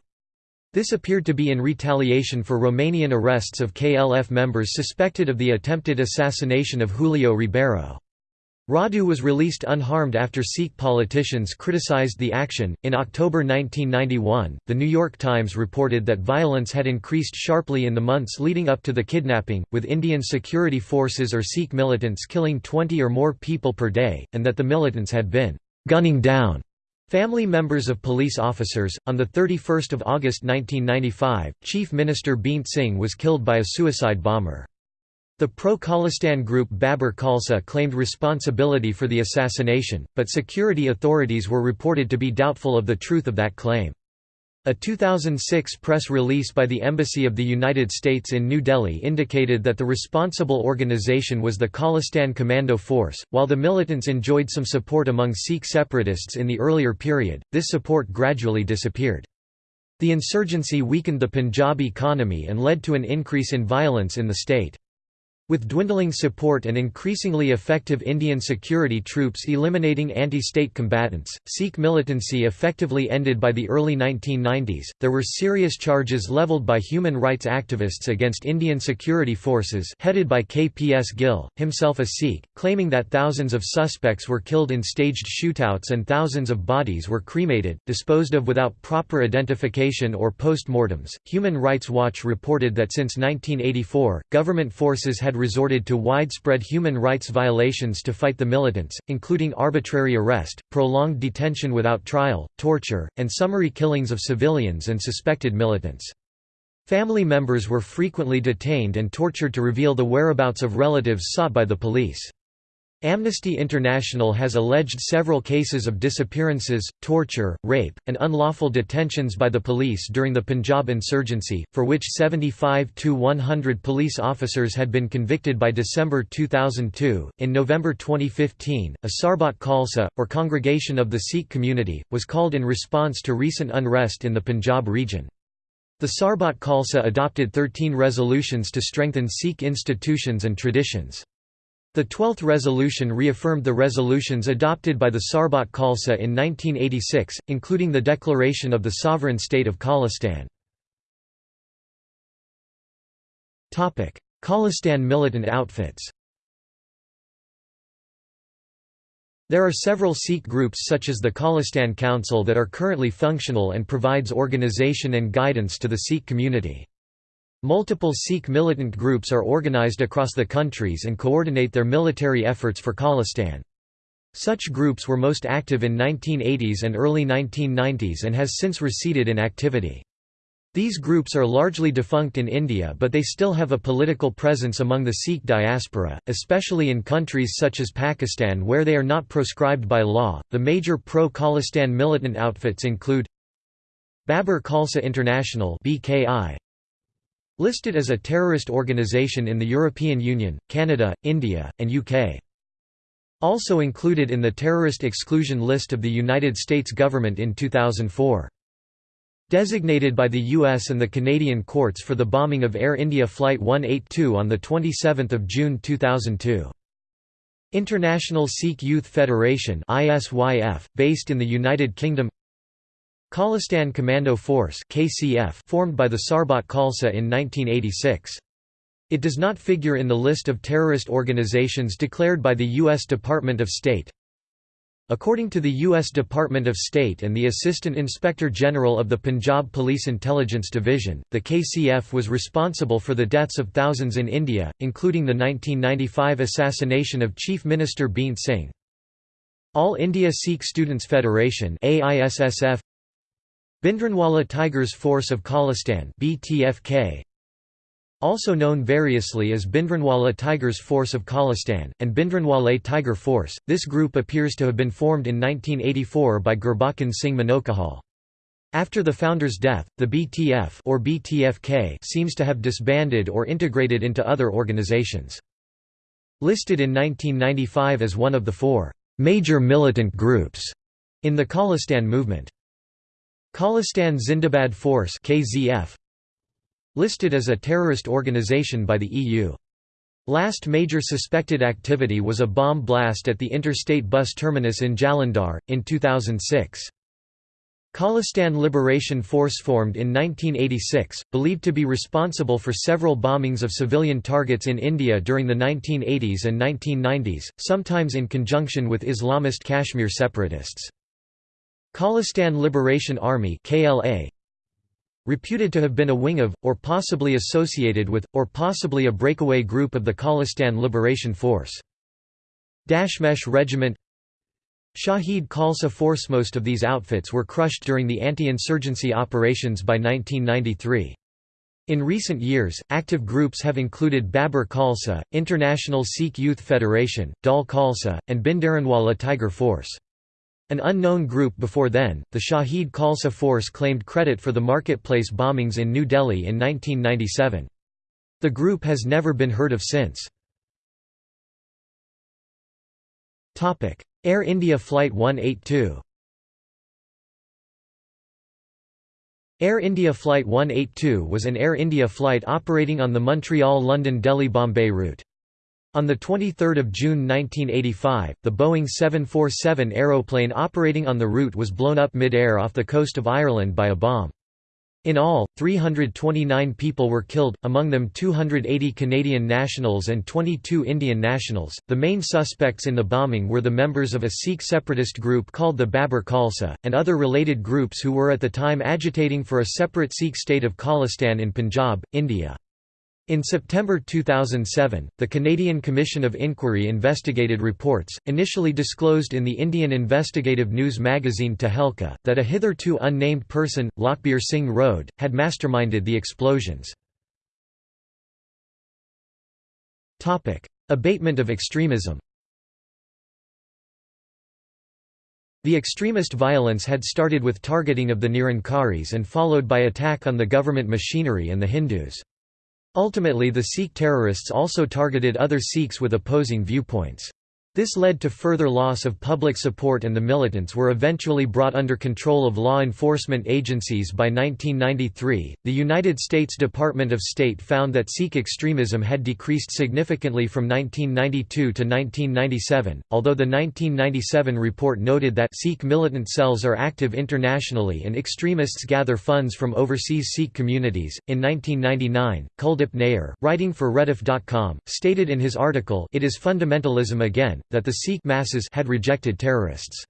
This appeared to be in retaliation for Romanian arrests of KLF members suspected of the attempted assassination of Julio Ribeiro. Radu was released unharmed after Sikh politicians criticized the action. In October 1991, The New York Times reported that violence had increased sharply in the months leading up to the kidnapping, with Indian security forces or Sikh militants killing 20 or more people per day, and that the militants had been gunning down Family members of police officers. On 31 August 1995, Chief Minister Beant Singh was killed by a suicide bomber. The pro-Khalistan group Babar Khalsa claimed responsibility for the assassination, but security authorities were reported to be doubtful of the truth of that claim. A 2006 press release by the Embassy of the United States in New Delhi indicated that the responsible organization was the Khalistan Commando Force. While the militants enjoyed some support among Sikh separatists in the earlier period, this support gradually disappeared. The insurgency weakened the Punjab economy and led to an increase in violence in the state. With dwindling support and increasingly effective Indian security troops eliminating anti-state combatants, Sikh militancy effectively ended by the early 1990s. There were serious charges leveled by human rights activists against Indian security forces headed by KPS Gill, himself a Sikh, claiming that thousands of suspects were killed in staged shootouts and thousands of bodies were cremated, disposed of without proper identification or post-mortems. Human Rights Watch reported that since 1984, government forces had resorted to widespread human rights violations to fight the militants, including arbitrary arrest, prolonged detention without trial, torture, and summary killings of civilians and suspected militants. Family members were frequently detained and tortured to reveal the whereabouts of relatives sought by the police. Amnesty International has alleged several cases of disappearances, torture, rape, and unlawful detentions by the police during the Punjab insurgency, for which 75 to 100 police officers had been convicted by December 2002. In November 2015, a Sarbat Khalsa, or Congregation of the Sikh Community, was called in response to recent unrest in the Punjab region. The Sarbat Khalsa adopted 13 resolutions to strengthen Sikh institutions and traditions. The Twelfth Resolution reaffirmed the resolutions adopted by the Sarbat Khalsa in 1986, including the declaration of the sovereign state of Khalistan. Khalistan militant outfits There are several Sikh groups such as the Khalistan Council that are currently functional and provides organization and guidance to the Sikh community. Multiple Sikh militant groups are organized across the countries and coordinate their military efforts for Khalistan. Such groups were most active in 1980s and early 1990s and has since receded in activity. These groups are largely defunct in India but they still have a political presence among the Sikh diaspora, especially in countries such as Pakistan where they are not proscribed by law. The major pro Khalistan militant outfits include Babar Khalsa International (BKI), Listed as a terrorist organization in the European Union, Canada, India, and UK. Also included in the terrorist exclusion list of the United States government in 2004. Designated by the US and the Canadian courts for the bombing of Air India Flight 182 on 27 June 2002. International Sikh Youth Federation based in the United Kingdom Khalistan Commando Force KCF formed by the Sarbat Khalsa in 1986. It does not figure in the list of terrorist organizations declared by the U.S. Department of State. According to the U.S. Department of State and the Assistant Inspector General of the Punjab Police Intelligence Division, the KCF was responsible for the deaths of thousands in India, including the 1995 assassination of Chief Minister Beant Singh. All India Sikh Students Federation AISSF Bhindranwala Tigers Force of Khalistan BTFK also known variously as Bindranwala Tigers Force of Khalistan, and Bhindranwale Tiger Force, this group appears to have been formed in 1984 by Gurbachan Singh Manochahal. After the founder's death, the BTF or BTFK seems to have disbanded or integrated into other organizations. Listed in 1995 as one of the four major militant groups in the Khalistan movement. Khalistan Zindabad Force KZF listed as a terrorist organization by the EU. Last major suspected activity was a bomb blast at the interstate bus terminus in Jalandhar, in 2006. Khalistan Liberation Force formed in 1986, believed to be responsible for several bombings of civilian targets in India during the 1980s and 1990s, sometimes in conjunction with Islamist Kashmir separatists. Khalistan Liberation Army KLA reputed to have been a wing of, or possibly associated with, or possibly a breakaway group of the Khalistan Liberation Force. Dashmesh Regiment Shahid Khalsa Force Most of these outfits were crushed during the anti-insurgency operations by 1993. In recent years, active groups have included Babar Khalsa, International Sikh Youth Federation, Dal Khalsa, and Bhindranwala Tiger Force. An unknown group before then, the Shahid Khalsa force claimed credit for the marketplace bombings in New Delhi in 1997. The group has never been heard of since. Air India Flight 182 Air India Flight 182 was an Air India flight operating on the Montreal-London-Delhi-Bombay route. On 23 June 1985, the Boeing 747 aeroplane operating on the route was blown up mid-air off the coast of Ireland by a bomb. In all, 329 people were killed, among them 280 Canadian nationals and 22 Indian nationals. The main suspects in the bombing were the members of a Sikh separatist group called the Babar Khalsa, and other related groups who were at the time agitating for a separate Sikh state of Khalistan in Punjab, India. In September 2007, the Canadian Commission of Inquiry investigated reports, initially disclosed in the Indian investigative news magazine Tehelka, that a hitherto unnamed person, Lakhbir Singh Rode, had masterminded the explosions. Abatement of extremism The extremist violence had started with targeting of the Nirankaris and followed by attack on the government machinery and the Hindus. Ultimately the Sikh terrorists also targeted other Sikhs with opposing viewpoints. This led to further loss of public support and the militants were eventually brought under control of law enforcement agencies by 1993. The United States Department of State found that Sikh extremism had decreased significantly from 1992 to 1997, although the 1997 report noted that Sikh militant cells are active internationally and extremists gather funds from overseas Sikh communities. In 1999, Kuldip Nayar, writing for Rediff.com, stated in his article It is Fundamentalism Again that the Sikh masses had rejected terrorists.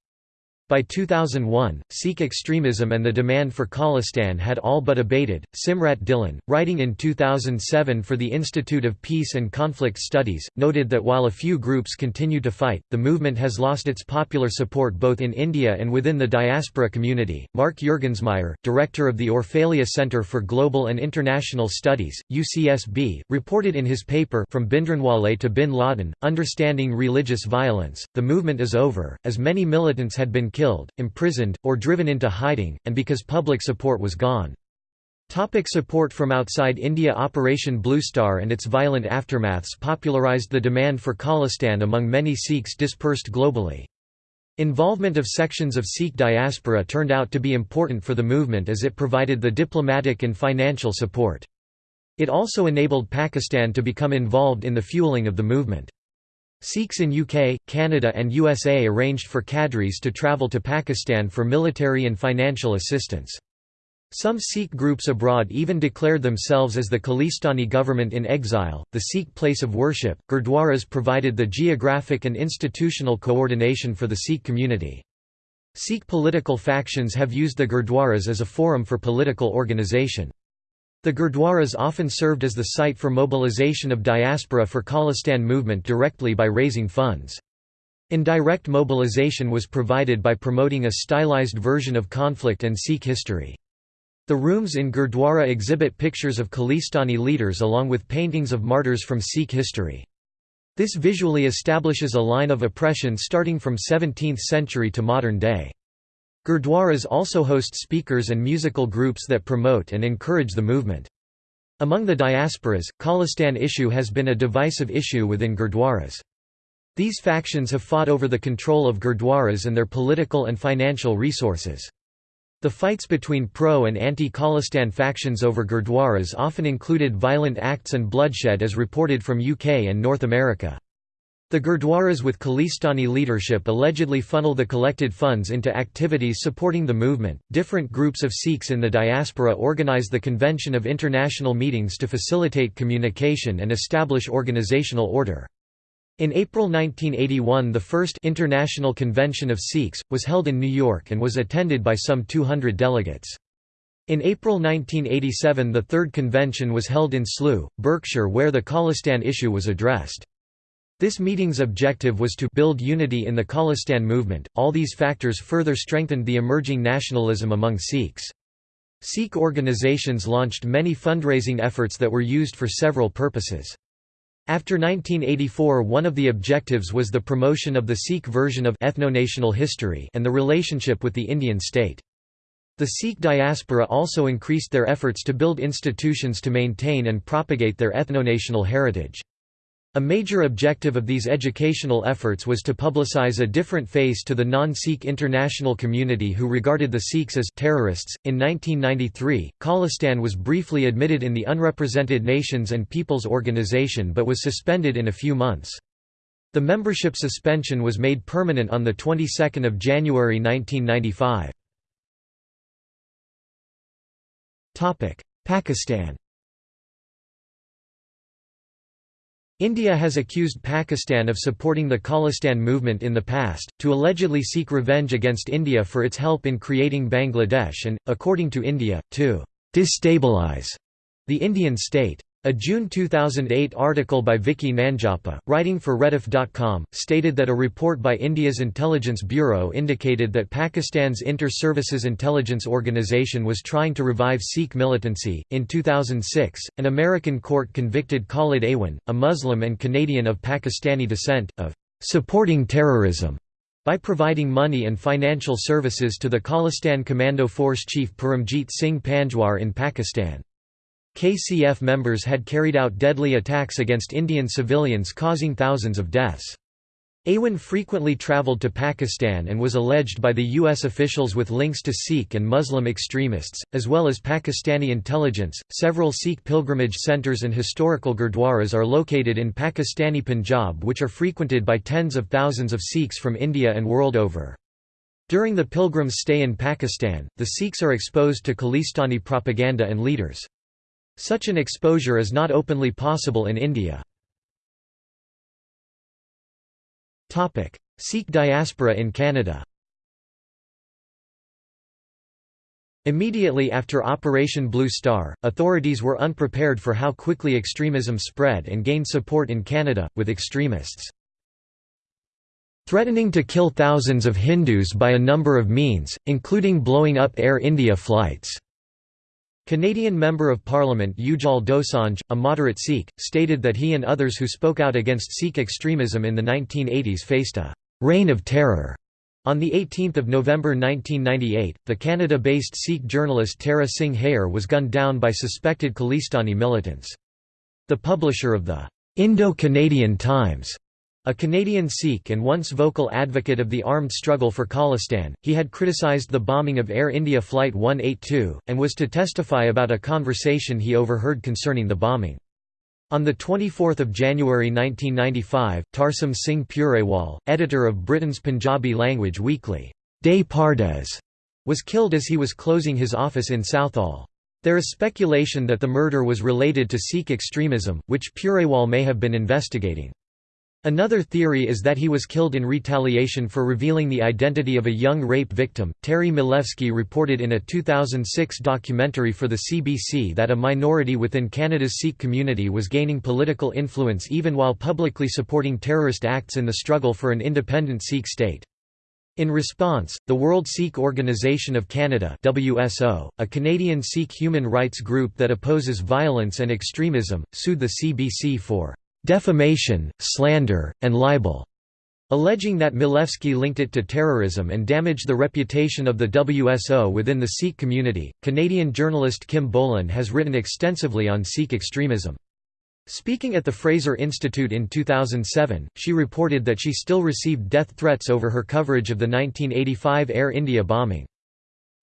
By 2001, Sikh extremism and the demand for Khalistan had all but abated. Simrat Dhillon, writing in 2007 for the Institute of Peace and Conflict Studies, noted that while a few groups continue to fight, the movement has lost its popular support both in India and within the diaspora community. Mark Juergensmeyer, director of the Orfalea Center for Global and International Studies, UCSB, reported in his paper From Bhindranwale to Bin Laden Understanding Religious Violence, the movement is over, as many militants had been killed, imprisoned, or driven into hiding, and because public support was gone. Topic support from outside India Operation Blue Star and its violent aftermaths popularized the demand for Khalistan among many Sikhs dispersed globally. Involvement of sections of Sikh diaspora turned out to be important for the movement as it provided the diplomatic and financial support. It also enabled Pakistan to become involved in the fueling of the movement. Sikhs in UK, Canada and USA arranged for cadres to travel to Pakistan for military and financial assistance. Some Sikh groups abroad even declared themselves as the Khalistani government in exile. The Sikh place of worship, Gurdwaras provided the geographic and institutional coordination for the Sikh community. Sikh political factions have used the Gurdwaras as a forum for political organization. The Gurdwaras often served as the site for mobilization of diaspora for Khalistan movement directly by raising funds. Indirect mobilization was provided by promoting a stylized version of conflict and Sikh history. The rooms in Gurdwara exhibit pictures of Khalistani leaders along with paintings of martyrs from Sikh history. This visually establishes a line of oppression starting from 17th century to modern day. Gurdwaras also host speakers and musical groups that promote and encourage the movement. Among the diasporas, Khalistan issue has been a divisive issue within Gurdwaras. These factions have fought over the control of Gurdwaras and their political and financial resources. The fights between pro- and anti-Khalistan factions over Gurdwaras often included violent acts and bloodshed as reported from UK and North America. The Gurdwaras with Khalistani leadership allegedly funnel the collected funds into activities supporting the movement. Different groups of Sikhs in the diaspora organize the convention of international meetings to facilitate communication and establish organizational order. In April 1981 the first International Convention of Sikhs, was held in New York and was attended by some 200 delegates. In April 1987 the third convention was held in Slough, Berkshire where the Khalistan issue was addressed. This meeting's objective was to build unity in the Khalistan movement. All these factors further strengthened the emerging nationalism among Sikhs. Sikh organizations launched many fundraising efforts that were used for several purposes. After 1984 one of the objectives was the promotion of the Sikh version of ethno-national history and the relationship with the Indian state. The Sikh diaspora also increased their efforts to build institutions to maintain and propagate their ethno-national heritage. A major objective of these educational efforts was to publicize a different face to the non-Sikh international community who regarded the Sikhs as terrorists. In 1993, Khalistan was briefly admitted in the Unrepresented Nations and Peoples Organization but was suspended in a few months. The membership suspension was made permanent on the 22nd of January 1995. Topic: Pakistan India has accused Pakistan of supporting the Khalistan movement in the past, to allegedly seek revenge against India for its help in creating Bangladesh and, according to India, to «destabilize» the Indian state. A June 2008 article by Vicky Nanjappa, writing for Rediff.com, stated that a report by India's Intelligence Bureau indicated that Pakistan's Inter-Services Intelligence Organization was trying to revive Sikh militancy. In 2006, an American court convicted Khalid Awan, a Muslim and Canadian of Pakistani descent, of supporting terrorism by providing money and financial services to the Khalistan Commando Force chief Paramjit Singh Panjwar in Pakistan. KCF members had carried out deadly attacks against Indian civilians causing thousands of deaths. Awan frequently travelled to Pakistan and was alleged by the U.S. officials with links to Sikh and Muslim extremists, as well as Pakistani intelligence. Several Sikh pilgrimage centres and historical gurdwaras are located in Pakistani Punjab, which are frequented by tens of thousands of Sikhs from India and world over. During the pilgrims' stay in Pakistan, the Sikhs are exposed to Khalistani propaganda and leaders. Such an exposure is not openly possible in India. Sikh diaspora in Canada Immediately after Operation Blue Star, authorities were unprepared for how quickly extremism spread and gained support in Canada, with extremists threatening to kill thousands of Hindus by a number of means, including blowing up Air India flights. Canadian Member of Parliament Ujjal Dosanjh, a moderate Sikh, stated that he and others who spoke out against Sikh extremism in the 1980s faced a «reign of terror». On 18 November 1998, the Canada-based Sikh journalist Tara Singh Hayer was gunned down by suspected Khalistani militants. The publisher of the «Indo-Canadian Times» A Canadian Sikh and once vocal advocate of the armed struggle for Khalistan, he had criticised the bombing of Air India Flight 182, and was to testify about a conversation he overheard concerning the bombing. On 24 January 1995, Tarsem Singh Purewal, editor of Britain's Punjabi language weekly, Des Pardes, was killed as he was closing his office in Southall. There is speculation that the murder was related to Sikh extremism, which Purewal may have been investigating. Another theory is that he was killed in retaliation for revealing the identity of a young rape victim. Terry Milewski reported in a 2006 documentary for the CBC that a minority within Canada's Sikh community was gaining political influence even while publicly supporting terrorist acts in the struggle for an independent Sikh state. In response, the World Sikh Organization of Canada WSO, a Canadian Sikh human rights group that opposes violence and extremism, sued the CBC for defamation, slander, and libel, alleging that Milewski linked it to terrorism and damaged the reputation of the WSO within the Sikh community. Canadian journalist Kim Bolan has written extensively on Sikh extremism. Speaking at the Fraser Institute in 2007, she reported that she still received death threats over her coverage of the 1985 Air India bombing.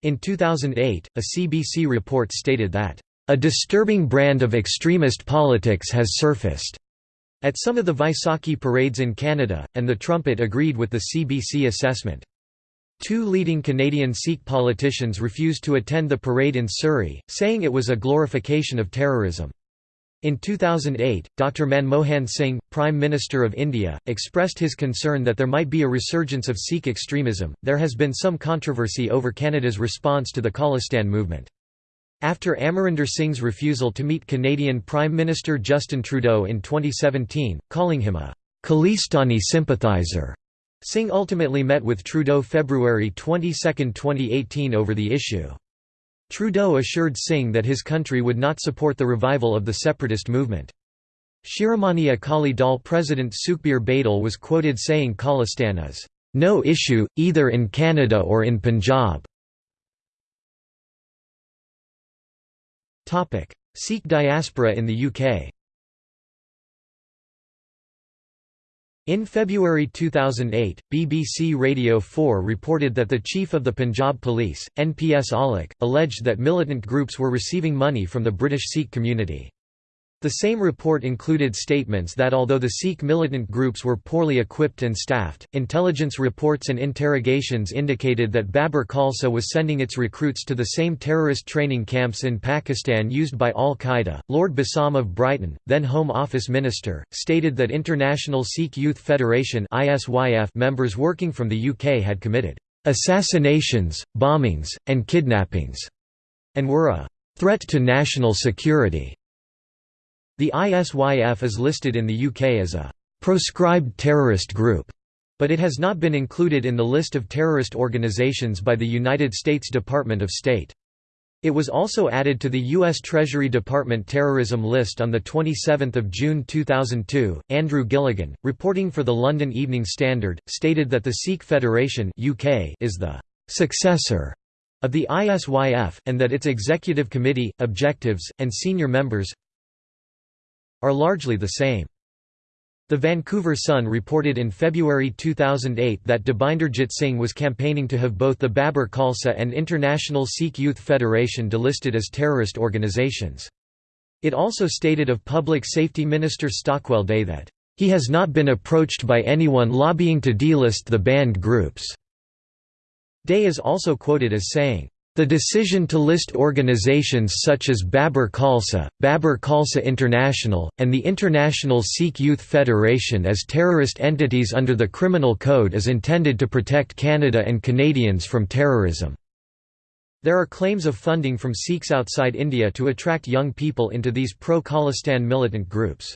In 2008, a CBC report stated that, "...a disturbing brand of extremist politics has surfaced." At some of the Vaisakhi parades in Canada, and the Trumpet agreed with the CBC assessment. Two leading Canadian Sikh politicians refused to attend the parade in Surrey, saying it was a glorification of terrorism. In 2008, Dr Manmohan Singh, Prime Minister of India, expressed his concern that there might be a resurgence of Sikh extremism. There has been some controversy over Canada's response to the Khalistan movement. After Amarinder Singh's refusal to meet Canadian Prime Minister Justin Trudeau in 2017, calling him a Khalistani sympathizer, Singh ultimately met with Trudeau February 22, 2018 over the issue. Trudeau assured Singh that his country would not support the revival of the separatist movement. Shiromani Akali Dal President Sukhbir Badal was quoted saying Khalistan is, "...no issue, either in Canada or in Punjab." Sikh diaspora in the UK In February 2008, BBC Radio 4 reported that the chief of the Punjab Police, NPS Aulakh, alleged that militant groups were receiving money from the British Sikh community. The same report included statements that although the Sikh militant groups were poorly equipped and staffed, intelligence reports and interrogations indicated that Babar Khalsa was sending its recruits to the same terrorist training camps in Pakistan used by al-Qaeda. Lord Bassam of Brighton, then Home Office Minister, stated that International Sikh Youth Federation members working from the UK had committed assassinations, bombings, and kidnappings, and were a threat to national security. The ISYF is listed in the UK as a «proscribed terrorist group», but it has not been included in the list of terrorist organisations by the United States Department of State. It was also added to the U.S. Treasury Department terrorism list on 27 June 2002. Andrew Gilligan, reporting for the London Evening Standard, stated that the Sikh Federation UK is the successor of the ISYF, and that its executive committee, objectives, and senior members are largely the same. The Vancouver Sun reported in February 2008 that Dabinderjit Singh was campaigning to have both the Babar Khalsa and International Sikh Youth Federation delisted as terrorist organizations. It also stated of Public Safety Minister Stockwell Day that, "...he has not been approached by anyone lobbying to delist the banned groups." Day is also quoted as saying, the decision to list organizations such as Babar Khalsa, Babar Khalsa International, and the International Sikh Youth Federation as terrorist entities under the Criminal Code is intended to protect Canada and Canadians from terrorism. There are claims of funding from Sikhs outside India to attract young people into these pro-Khalistan militant groups.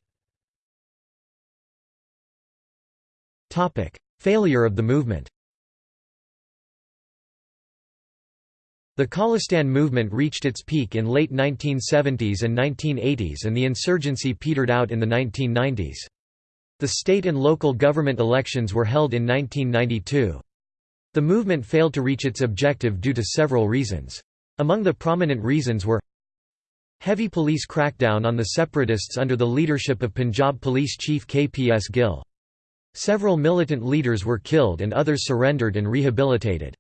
Failure of the movement The Khalistan movement reached its peak in late 1970s and 1980s and the insurgency petered out in the 1990s. The state and local government elections were held in 1992. The movement failed to reach its objective due to several reasons. Among the prominent reasons were Heavy police crackdown on the separatists under the leadership of Punjab Police Chief KPS Gill. Several militant leaders were killed and others surrendered and rehabilitated.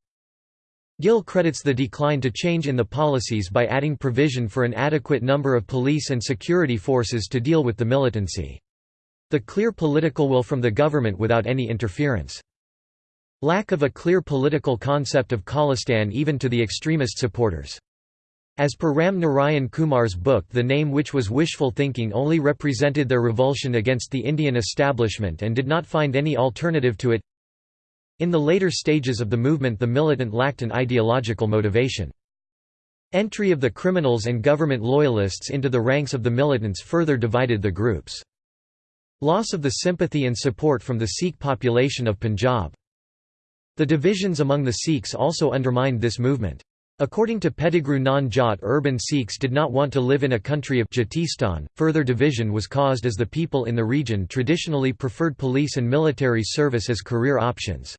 Gill credits the decline to change in the policies by adding provision for an adequate number of police and security forces to deal with the militancy. The clear political will from the government without any interference. Lack of a clear political concept of Khalistan even to the extremist supporters. As per Ram Narayan Kumar's book The name which was wishful thinking only represented their revulsion against the Indian establishment and did not find any alternative to it in the later stages of the movement the militant lacked an ideological motivation. Entry of the criminals and government loyalists into the ranks of the militants further divided the groups. Loss of the sympathy and support from the Sikh population of Punjab. The divisions among the Sikhs also undermined this movement. According to Pettigrew non-Jat urban Sikhs did not want to live in a country of Jatistan. Further division was caused as the people in the region traditionally preferred police and military service as career options.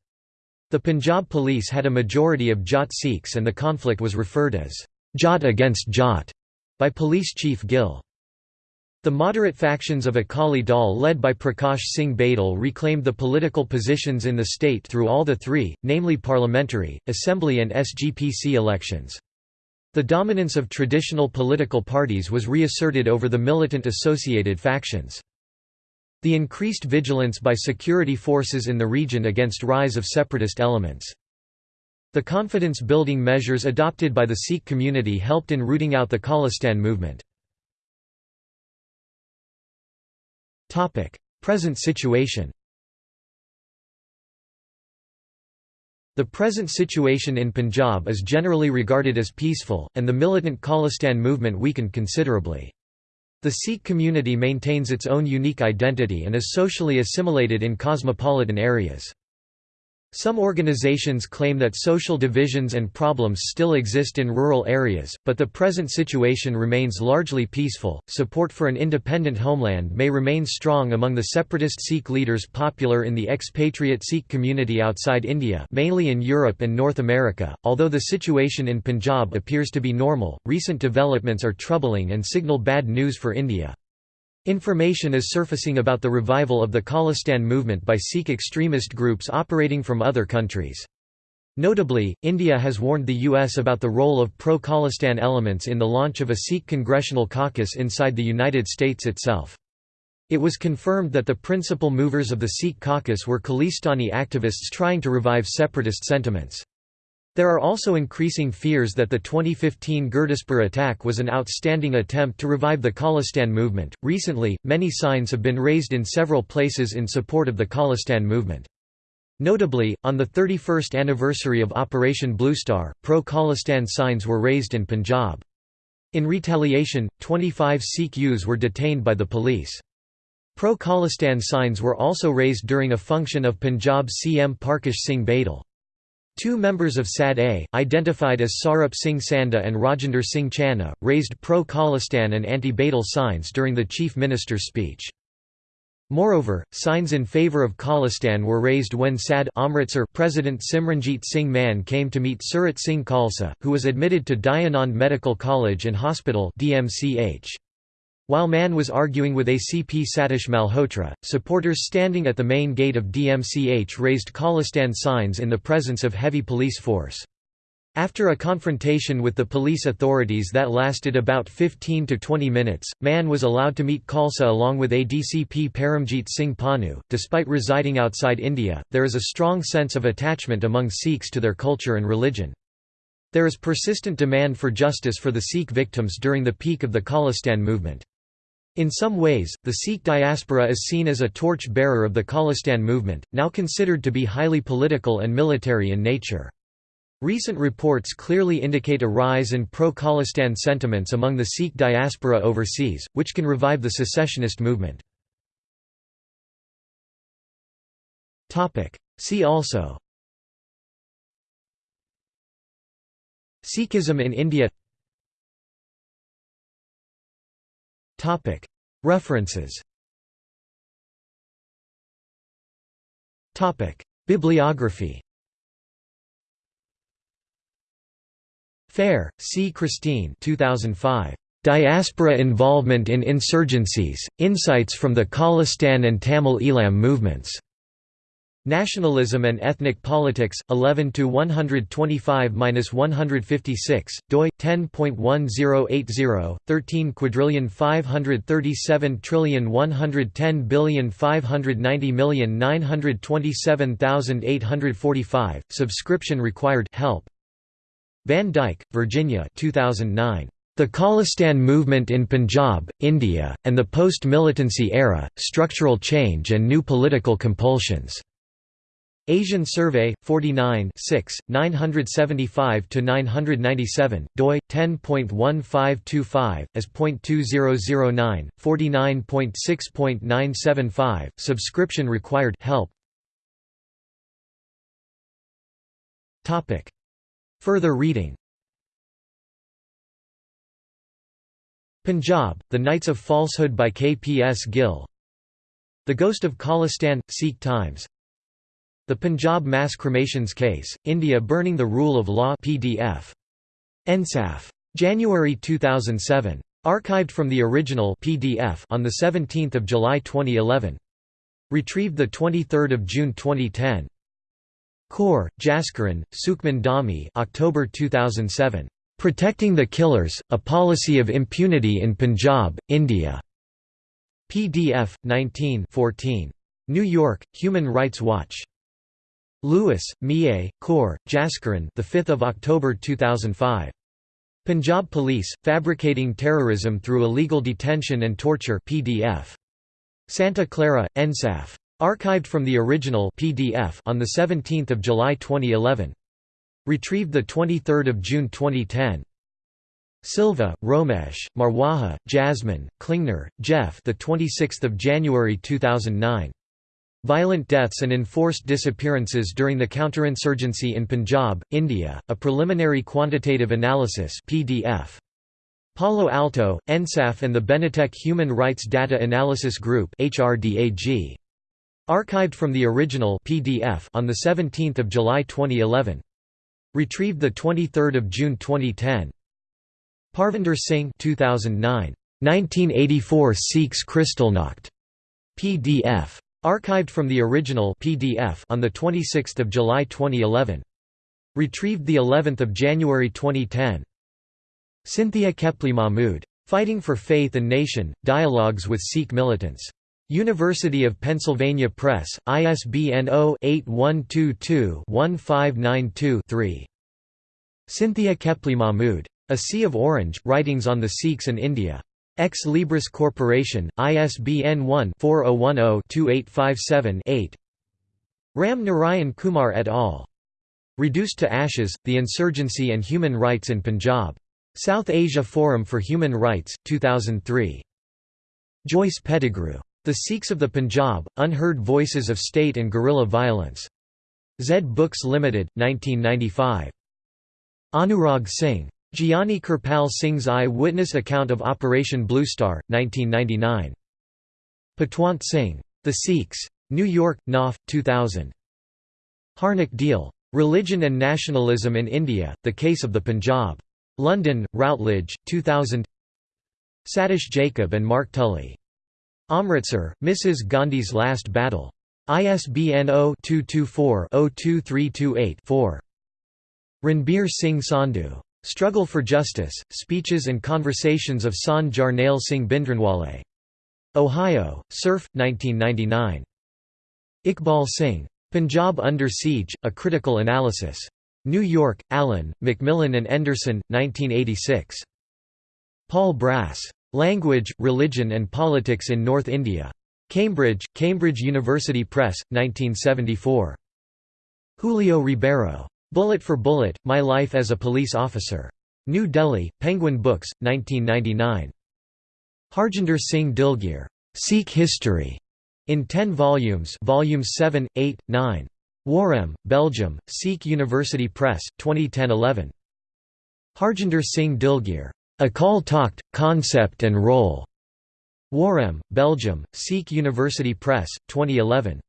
The Punjab police had a majority of Jat Sikhs and the conflict was referred as Jat against Jat by Police Chief Gill. The moderate factions of Akali Dal led by Prakash Singh Badal reclaimed the political positions in the state through all the three, namely parliamentary, assembly and SGPC elections. The dominance of traditional political parties was reasserted over the militant associated factions. The increased vigilance by security forces in the region against rise of separatist elements. The confidence-building measures adopted by the Sikh community helped in rooting out the Khalistan movement. Present situation The present situation in Punjab is generally regarded as peaceful, and the militant Khalistan movement weakened considerably. The Sikh community maintains its own unique identity and is socially assimilated in cosmopolitan areas. Some organizations claim that social divisions and problems still exist in rural areas, but the present situation remains largely peaceful. Support for an independent homeland may remain strong among the separatist Sikh leaders popular in the expatriate Sikh community outside India, mainly in Europe and North America. Although the situation in Punjab appears to be normal, recent developments are troubling and signal bad news for India. Information is surfacing about the revival of the Khalistan movement by Sikh extremist groups operating from other countries. Notably, India has warned the U.S. about the role of pro-Khalistan elements in the launch of a Sikh congressional caucus inside the United States itself. It was confirmed that the principal movers of the Sikh caucus were Khalistani activists trying to revive separatist sentiments. There are also increasing fears that the 2015 Gurdaspur attack was an outstanding attempt to revive the Khalistan movement. Recently, many signs have been raised in several places in support of the Khalistan movement. Notably, on the 31st anniversary of Operation Bluestar, pro-Khalistan signs were raised in Punjab. In retaliation, 25 Sikh youths were detained by the police. Pro-Khalistan signs were also raised during a function of Punjab CM Parkash Singh Badal. Two members of SAD-A, identified as Sarup Singh Sanda and Rajinder Singh Channa, raised pro-Khalistan and anti-Badal signs during the chief minister's speech. Moreover, signs in favour of Khalistan were raised when SAD Amritsar President Simranjeet Singh Mann came to meet Surat Singh Khalsa, who was admitted to Dayanand Medical College and Hospital DMCH. While Mann was arguing with ACP Satish Malhotra, supporters standing at the main gate of DMCH raised Khalistan signs in the presence of heavy police force. After a confrontation with the police authorities that lasted about 15 to 20 minutes, Mann was allowed to meet Khalsa along with ADCP Paramjit Singh Panu. Despite residing outside India, there is a strong sense of attachment among Sikhs to their culture and religion. There is persistent demand for justice for the Sikh victims during the peak of the Khalistan movement. In some ways, the Sikh diaspora is seen as a torch-bearer of the Khalistan movement, now considered to be highly political and military in nature. Recent reports clearly indicate a rise in pro-Khalistan sentiments among the Sikh diaspora overseas, which can revive the secessionist movement. See also Sikhism in India References Bibliography Fair, C. Christine 2005. Diaspora Involvement in Insurgencies, Insights from the Khalistan and Tamil Eelam Movements. Nationalism and Ethnic Politics, 11 to 125-156, doi 10.1080, 13 quadrillion 537 trillion 110 billion 590 million 927,845. Subscription required. Help. Van Dyke, Virginia 2009. The Khalistan Movement in Punjab, India, and the Post-Militancy Era, Structural Change and New Political Compulsions. Asian Survey, 49 975–997, doi, 10.1525, as .2009, 49.6.975, subscription required help Further reading Punjab, The Knights of Falsehood by K. P. S. Gill The Ghost of Khalistan, Sikh Times The Punjab Mass Cremations Case, India Burning the Rule of Law PDF. Ensaaf. January 2007. Archived from the original PDF on 17 July 2011. Retrieved 23 June 2010. Kaur, Jaskaran, Sukhman Dhami October 2007. "'Protecting the Killers, A Policy of Impunity in Punjab, India' PDF, 19 14. New York, Human Rights Watch. Lewis, Mie, Kaur, Jaskaran the 5th of October 2005. Punjab Police, Fabricating Terrorism Through Illegal Detention and Torture PDF. Santa Clara, Ensaaf. Archived from the original PDF on 17 July 2011. Retrieved 23 June 2010. Silva, Romesh, Marwaha, Jasmine, Klingner, Jeff. The 26th of January 2009. Violent deaths and enforced disappearances during the counterinsurgency in Punjab, India. A preliminary quantitative analysis PDF. Palo Alto, Ensaaf and the Benetech Human Rights Data Analysis Group HRDAG. Archived from the original PDF on 17 July 2011. Retrieved 23 June 2010. Parvinder Singh 2009. 1984 Sikhs Kristallnacht. PDF. Archived from the original PDF on 26 July 2011. Retrieved the 11th of January 2010. Cynthia Keppley Mahmood. Fighting for Faith and Nation, Dialogues with Sikh Militants. University of Pennsylvania Press, ISBN 0-8122-1592-3. Cynthia Keppley Mahmood. A Sea of Orange, Writings on the Sikhs and India. Ex Libris Corporation, ISBN 1-4010-2857-8 Ram Narayan Kumar et al. Reduced to Ashes, The Insurgency and Human Rights in Punjab. South Asia Forum for Human Rights, 2003. Joyce Pettigrew. The Sikhs of the Punjab, Unheard Voices of State and Guerrilla Violence. Zed Books Limited, 1995. Anurag Singh. Giani Kirpal Singh's Eye-Witness Account of Operation Blue Star, 1999. Patwant Singh. The Sikhs. New York, Knopf, 2000. Harnik Deol. Religion and Nationalism in India, The Case of the Punjab. London, Routledge, 2000 Satish Jacob and Mark Tully. Amritsar, Mrs. Gandhi's Last Battle. ISBN 0-224-02328-4. Ranbir Singh Sandhu. Struggle for Justice, Speeches and Conversations of Sant Jarnail Singh Bhindranwale. Ohio, Surf, 1999. Iqbal Singh. Punjab Under Siege, A Critical Analysis. New York, Allen, Macmillan and Anderson, 1986. Paul Brass. Language, Religion and Politics in North India. Cambridge, Cambridge University Press, 1974. Julio Ribeiro. Bullet for Bullet, My Life as a Police Officer. New Delhi, Penguin Books, 1999. Harjinder Singh Dilgir. Sikh History. In 10 volumes volumes 7, 8, 9. Waregem, Belgium, Sikh University Press, 2010–11. Harjinder Singh Dilgir. Akal Takht, Concept and Role. Waregem, Belgium, Sikh University Press, 2011.